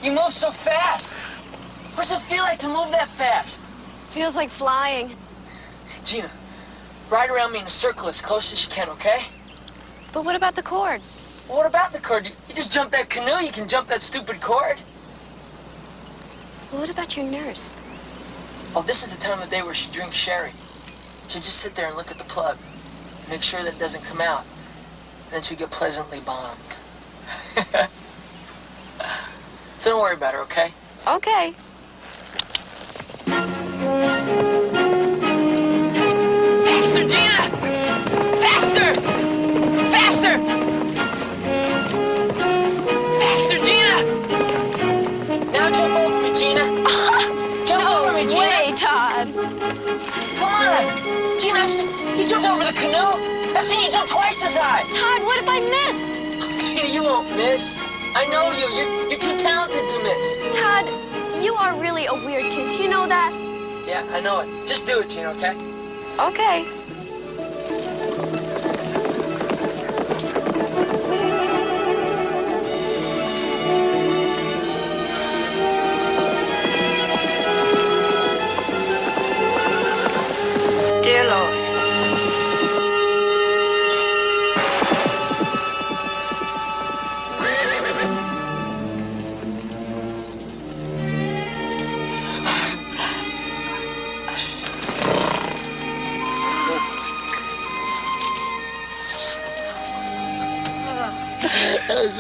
You move so fast. What does it feel like to move that fast? Feels like flying. Gina, ride around me in a circle as close as you can, okay? But what about the cord? Well, what about the cord? You, you just jump that canoe, you can jump that stupid cord. Well, what about your nurse? Oh, this is the time of day where she drinks sherry. She'll just sit there and look at the plug, make sure that it doesn't come out. Then she'll get pleasantly bombed. so don't worry about her, okay? Okay. Faster, Gina! Faster! Faster! Faster, Gina! Now jump over me, Gina. jump over me, Gina. Way, Todd. Come on. Gina, I've seen- you jumped over the canoe. I've seen you jump twice as high. Todd, what if I missed? Gina, you won't miss. I know you. You're, you're too talented to miss. Todd, you are really a weird kid. Do you know that? Yeah, I know it. Just do it, Gina, okay? Okay.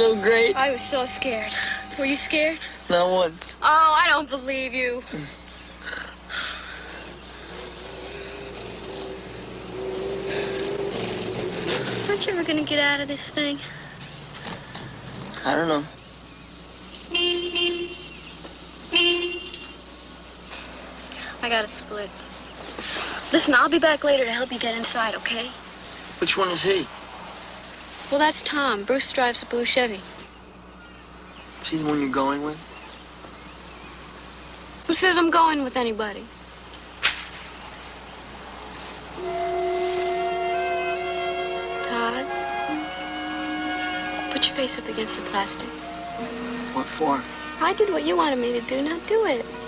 So great. I was so scared. Were you scared? Not once. Oh, I don't believe you. Aren't you ever gonna get out of this thing? I don't know. I got a split. Listen, I'll be back later to help you get inside, okay? Which one is he? Well, that's Tom. Bruce drives a blue Chevy. Is he the one you're going with? Who says I'm going with anybody? Todd, put your face up against the plastic. What for? I did what you wanted me to do. Now do it.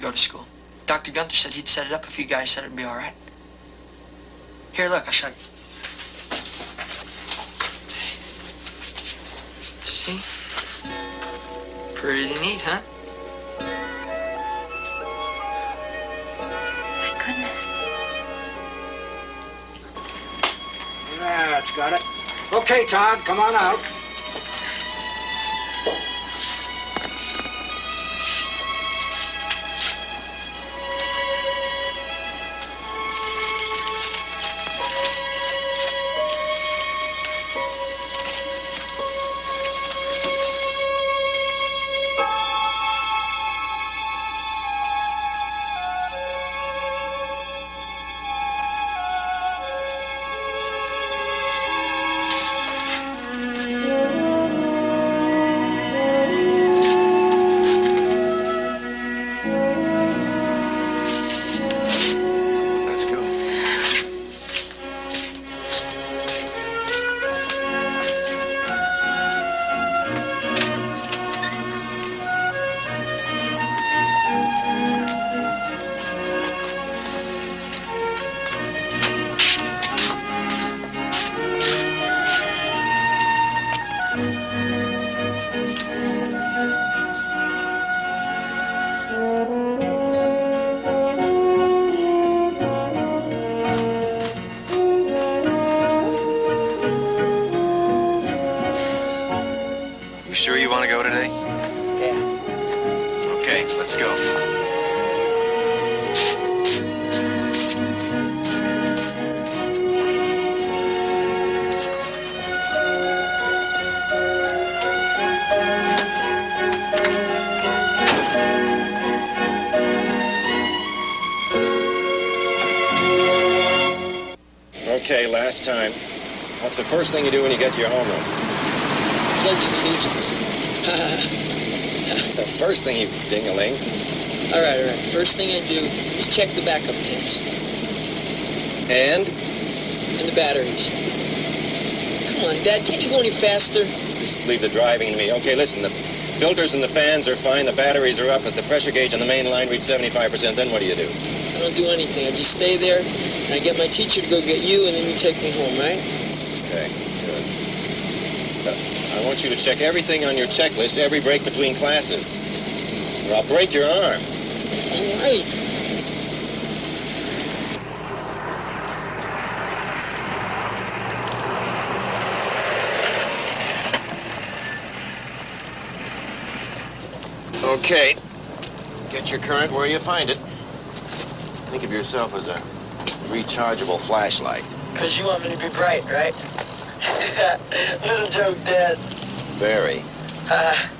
Go to school. Dr. Gunther said he'd set it up if you guys said it'd be all right. Here, look, I'll show you. See? Pretty neat, huh? My goodness. That's got it. Okay, Todd, come on out. Time. What's the first thing you do when you get to your homeroom? Pledge allegiance. The first thing you ding-a-ling. all right, all right. First thing I do is check the backup tapes And? and the batteries. Come on, Dad, can't you go any faster? Just leave the driving to me. Okay, listen, the filters and the fans are fine, the batteries are up, but the pressure gauge on the main line reached 75%. Then what do you do? I don't do anything. I just stay there, and I get my teacher to go get you, and then you take me home, right? Okay, good. I want you to check everything on your checklist every break between classes, or I'll break your arm. All right. Okay. Get your current where you find it. Think of yourself as a rechargeable flashlight. Because you want me to be bright, right? Little joke, Dad. Very. Uh,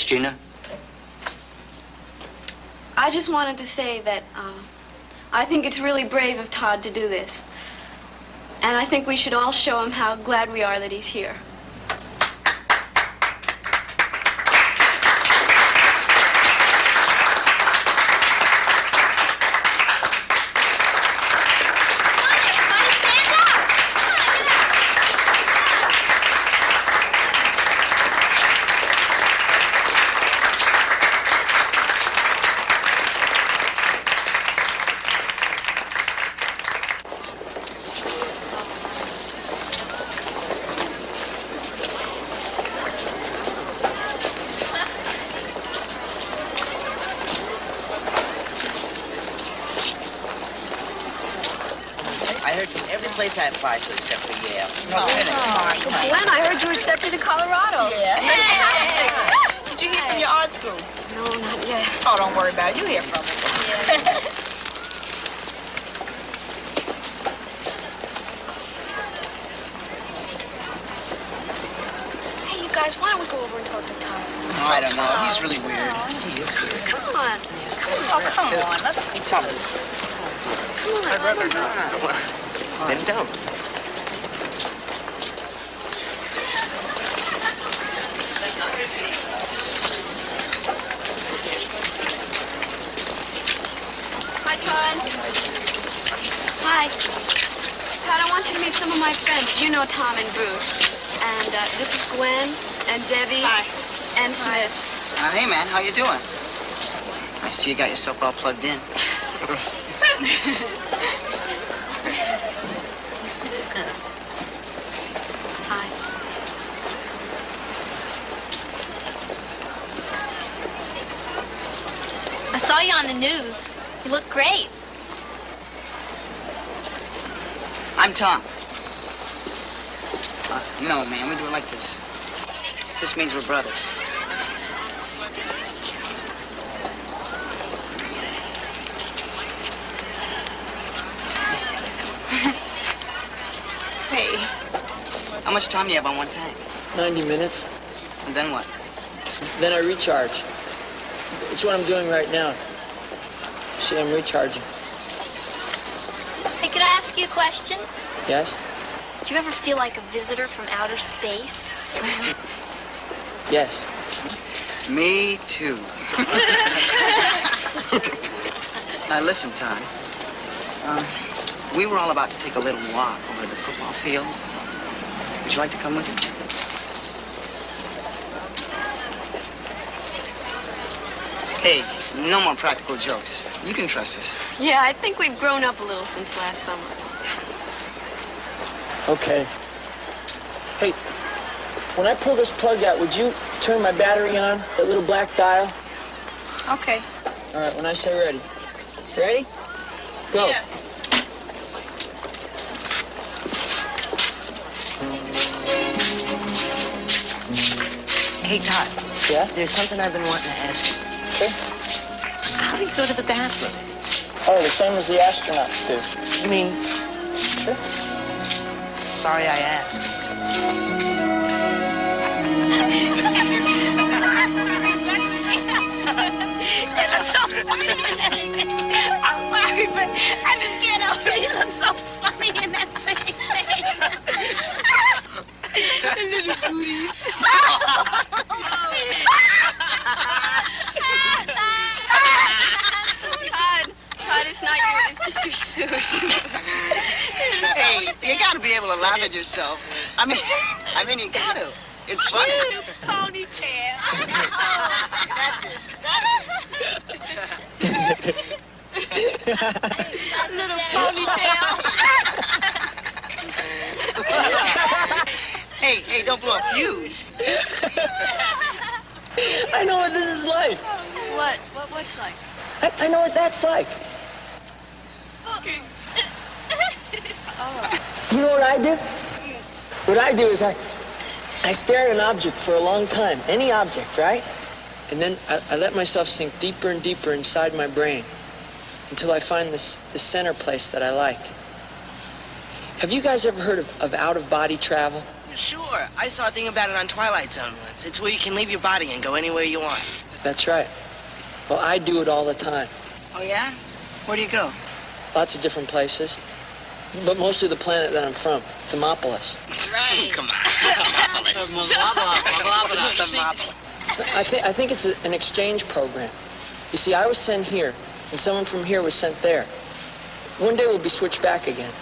Yes, Gina? I just wanted to say that uh, I think it's really brave of Todd to do this. And I think we should all show him how glad we are that he's here. I heard from every place I applied to except for Yale. Oh, Gwen, I heard you accepted to Colorado. Yeah. Did you hear from your art school? No, not yet. Oh, don't worry about it. You hear from them. Hey, you guys, why don't we go over and talk to Tom? No, I don't know. He's really weird. He is weird. Come on. Oh, come on. Let's be Tell us. Come on. I'd rather not. Then don't. Hi, Todd. Hi. Todd, I want you to meet some of my friends. You know Tom and Bruce. And uh, this is Gwen and Debbie. Hi. And Smith. Uh, hey, man. How you doing? I see you got yourself all plugged in. Hi. I saw you on the news. You look great. I'm Tom. Uh, no, man. We do it like this. This means we're brothers. hey. How much time do you have on one tank? 90 minutes. And then what? Then I recharge. It's what I'm doing right now. See, I'm recharging. Hey, could I ask you a question? Yes? Do you ever feel like a visitor from outer space? Yes. Me too. now listen, Todd. Uh, we were all about to take a little walk over to the football field. Would you like to come with us? Hey, no more practical jokes. You can trust us. Yeah, I think we've grown up a little since last summer. Okay. Hey, when I pull this plug out, would you turn my battery on? That little black dial? Okay. All right, when I say ready. Ready? Go. Hey, Todd. Yeah? There's something I've been wanting to ask you. Okay. How do you go to the bathroom? Oh, the same as the astronauts do. You mean... Sure. Sorry I asked. It looks so funny. I'm sorry, but I just can't help it. It looks so funny in that thing. Little booties. Todd, Todd, it's not you. It's just your suit. Hey, you gotta be able to laugh at yourself. I mean, I mean, you gotta. It's funny. Ponytail. Little ponytail. hey, hey, don't blow a fuse. I know what this is like. What? What? What's like? I, I know what that's like. Oh. You know what I do? What I do is I, I stare at an object for a long time, any object, right? And then I, I let myself sink deeper and deeper inside my brain until I find this, this center place that I like. Have you guys ever heard of, of out-of-body travel? Sure. I saw a thing about it on Twilight Zone once. It's where you can leave your body and go anywhere you want. That's right. Well, I do it all the time. Oh, yeah? Where do you go? Lots of different places. But mostly the planet that I'm from, Thermopolis. Right. Come on. Thermopolis. I, th- I think it's a, an exchange program. You see, I was sent here, and someone from here was sent there. One day we'll be switched back again.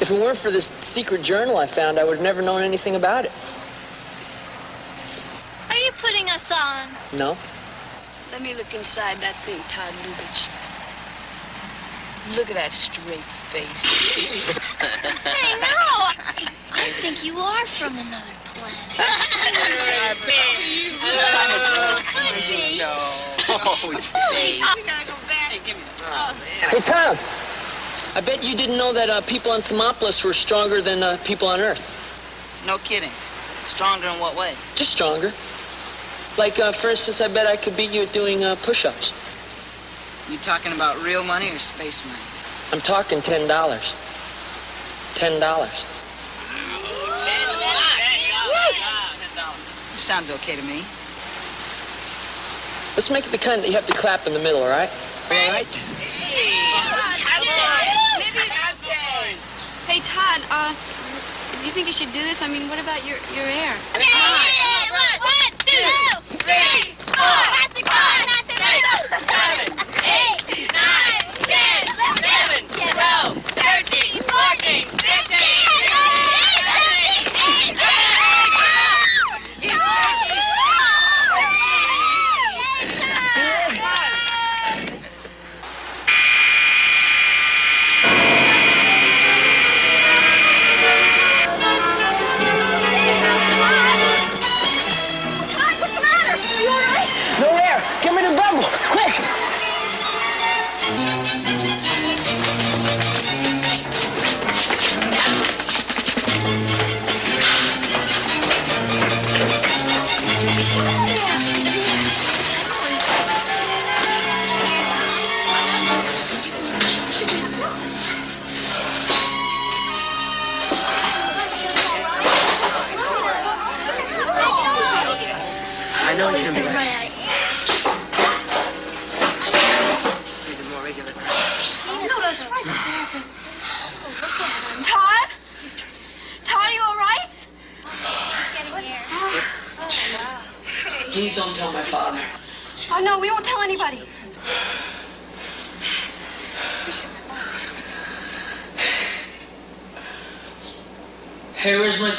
If it weren't for this secret journal I found, I would have never known anything about it. Are you putting us on? No? Let me look inside that thing, Todd Lubitch. Look at that straight face. Hey, no. I think you are from another planet. Could be. Hey, Tom! I bet you didn't know that uh, people on Thermopolis were stronger than uh, people on Earth. No kidding. Stronger in what way? Just stronger. Like, uh, for instance, I bet I could beat you at doing uh, push-ups. You talking about real money or space money? I'm talking ten dollars. Ten dollars. Sounds okay to me. Let's make it the kind that you have to clap in the middle, all right? All right. Hey, Todd, uh, do you think you should do this? I mean, what about your, your air? One, two, three, four, five, six, seven, eight, nine, ten, eleven, twelve, thirteen, fourteen, fifteen,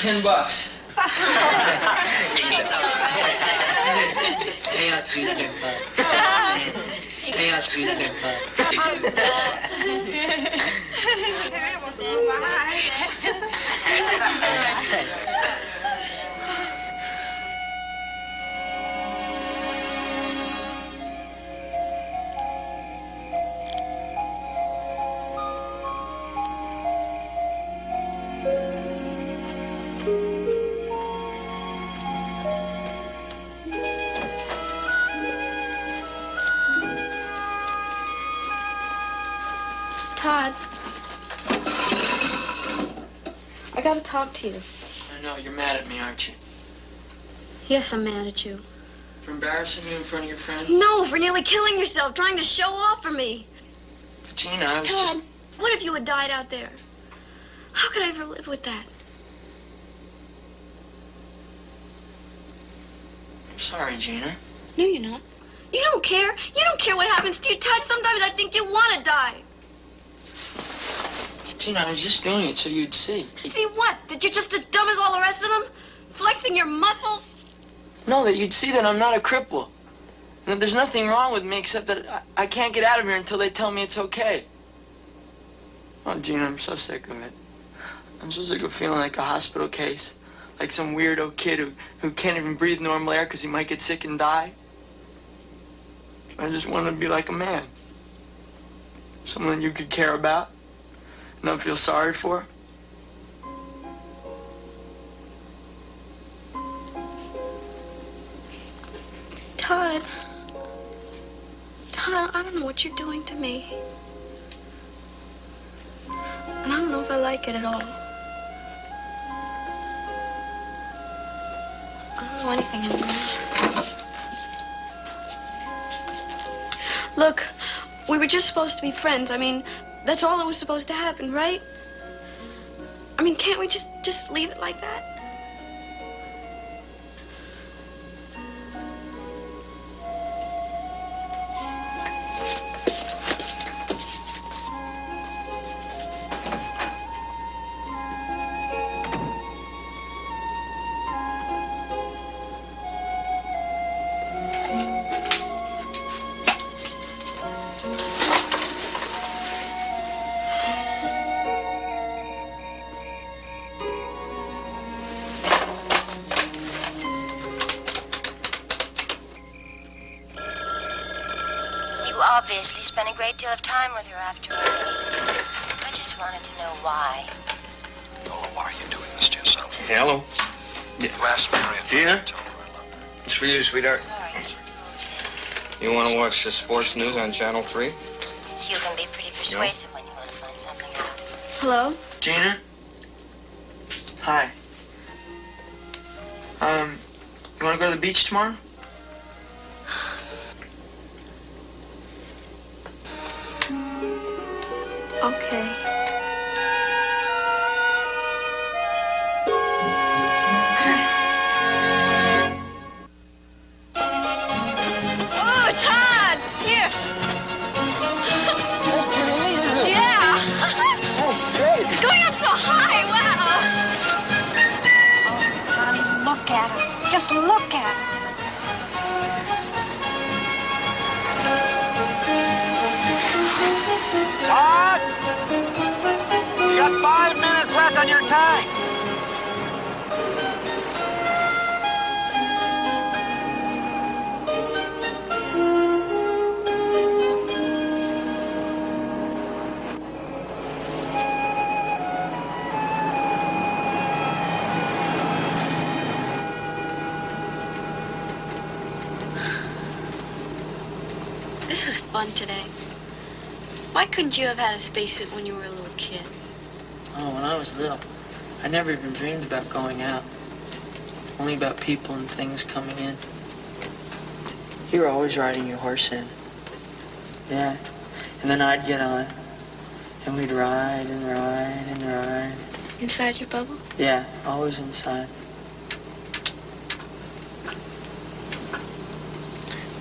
ten bucks? To you. I know, you're mad at me, aren't you? Yes, I'm mad at you. For embarrassing you in front of your friends? No, for nearly killing yourself, trying to show off for me. But Gina, I was Todd, just... what if you had died out there? How could I ever live with that? I'm sorry, Gina. No, you're not. You don't care. You don't care what happens to you, Todd. Sometimes I think you want to die. Gina, I was just doing it so you'd see. See what? That you're just as dumb as all the rest of them? Flexing your muscles? No, that you'd see that I'm not a cripple. And that there's nothing wrong with me except that I, I can't get out of here until they tell me it's okay. Oh, Gina, I'm so sick of it. I'm so sick of feeling like a hospital case. Like some weirdo kid who, who can't even breathe normal air because he might get sick and die. I just want to be like a man. Someone you could care about. Not feel sorry for. Todd. Todd, I don't know what you're doing to me. And I don't know if I like it at all. I don't know anything anymore. Look, we were just supposed to be friends. I mean, that's all that was supposed to happen, right? I mean, can't we just just leave it like that? Time with her after our meet. I just wanted to know why. Why are you doing this to yourself? Hello. Last Marion. Gina? It's for you, sweetheart. Sorry. You want to watch the sports news on Channel 3? You can be pretty persuasive when you want to find something out. Hello? Gina? Hi. Um, you want to go to the beach tomorrow? Why couldn't you have had a spacesuit when you were a little kid? Oh, when I was little, I never even dreamed about going out. Only about people and things coming in. You were always riding your horse in. Yeah. And then I'd get on. And we'd ride and ride and ride. Inside your bubble? Yeah, always inside.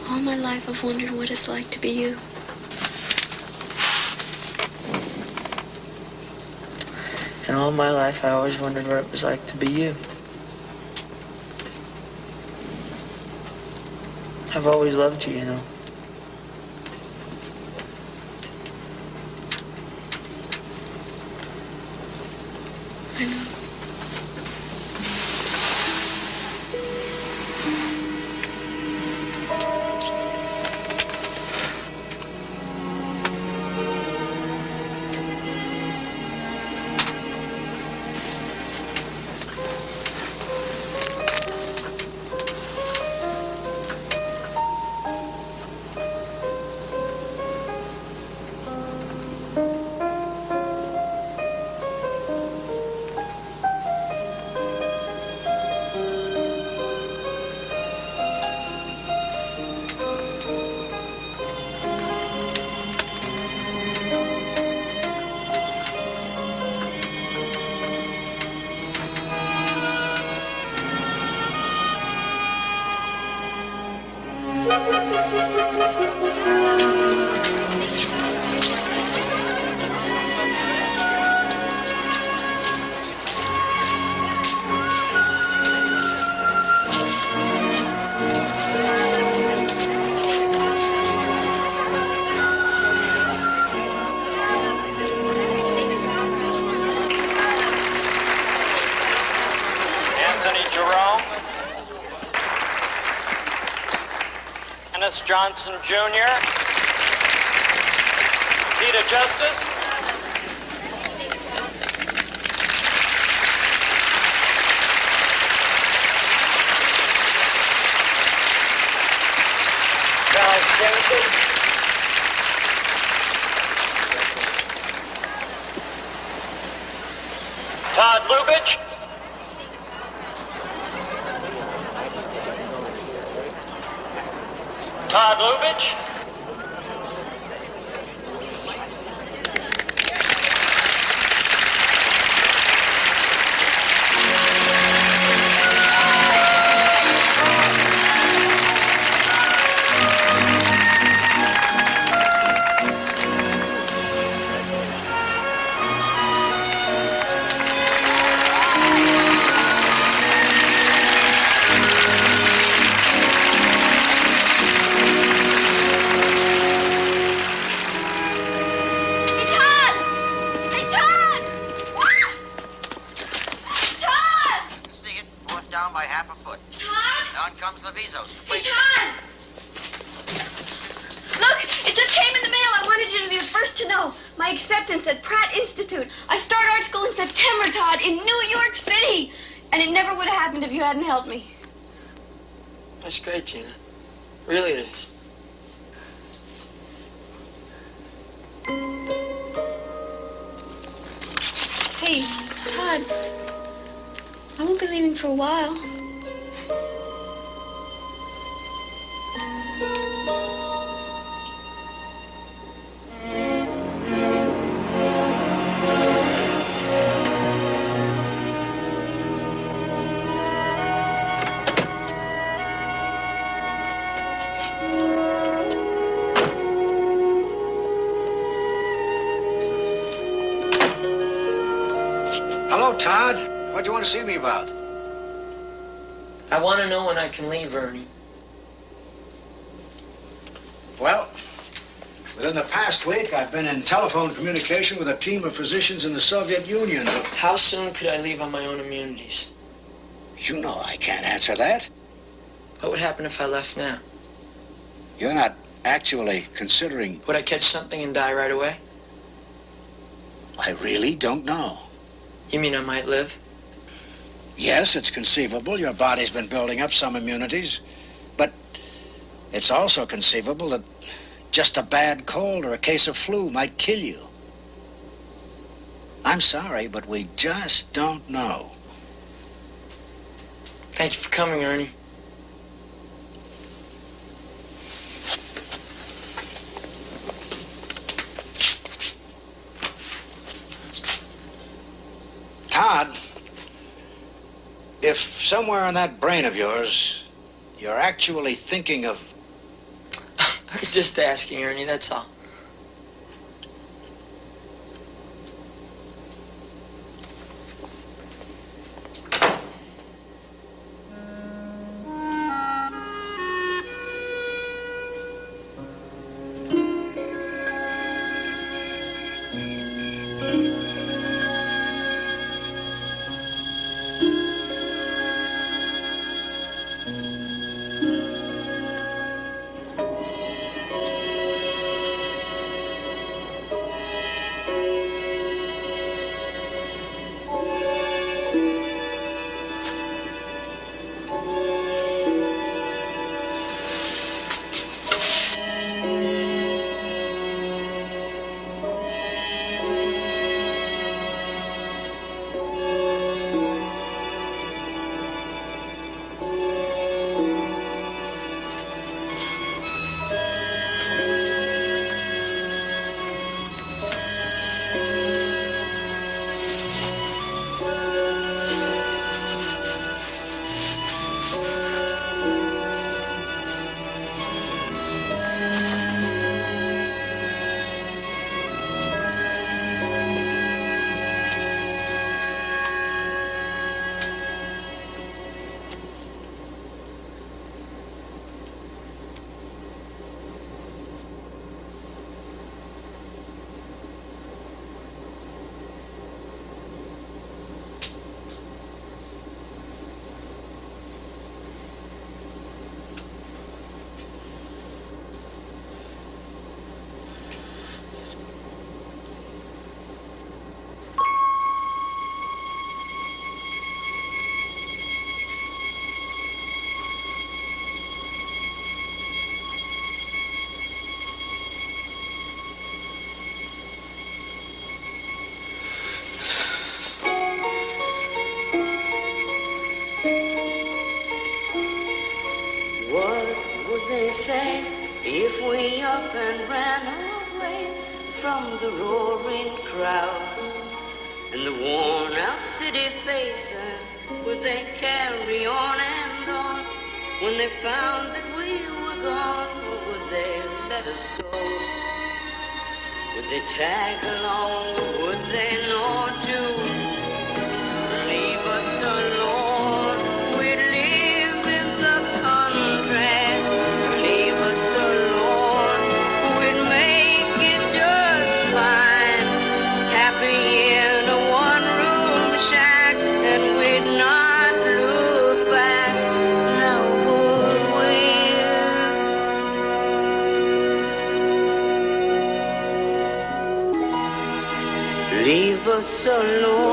All my life I've wondered what it's like to be you. And all my life, I always wondered what it was like to be you. I've always loved you, you know. Jr. at Pratt Institute. I start art school in September, Todd, in New York City. And it never would have happened if you hadn't helped me. That's great, Gina. Really it is. Hey, Todd. I won't be leaving for a while. Want to see me about? I want to know when I can leave, Ernie. Well, within the past week, I've been in telephone communication with a team of physicians in the Soviet Union. How soon could I leave on my own immunities? You know I can't answer that. What would happen if I left now? You're not actually considering. Would I catch something and die right away? I really don't know. You mean I might live? Yes, it's conceivable your body's been building up some immunities, but it's also conceivable that just a bad cold or a case of flu might kill you. I'm sorry, but we just don't know. Thank you for coming, Ernie. Todd, if somewhere in that brain of yours you're actually thinking of. I was just asking, Ernie, that's all. they say if we up and ran away from the roaring crowds and the worn out city faces, would they carry on and on when they found that we were gone? Or would they let us go? Would they tag along? Would they know? solo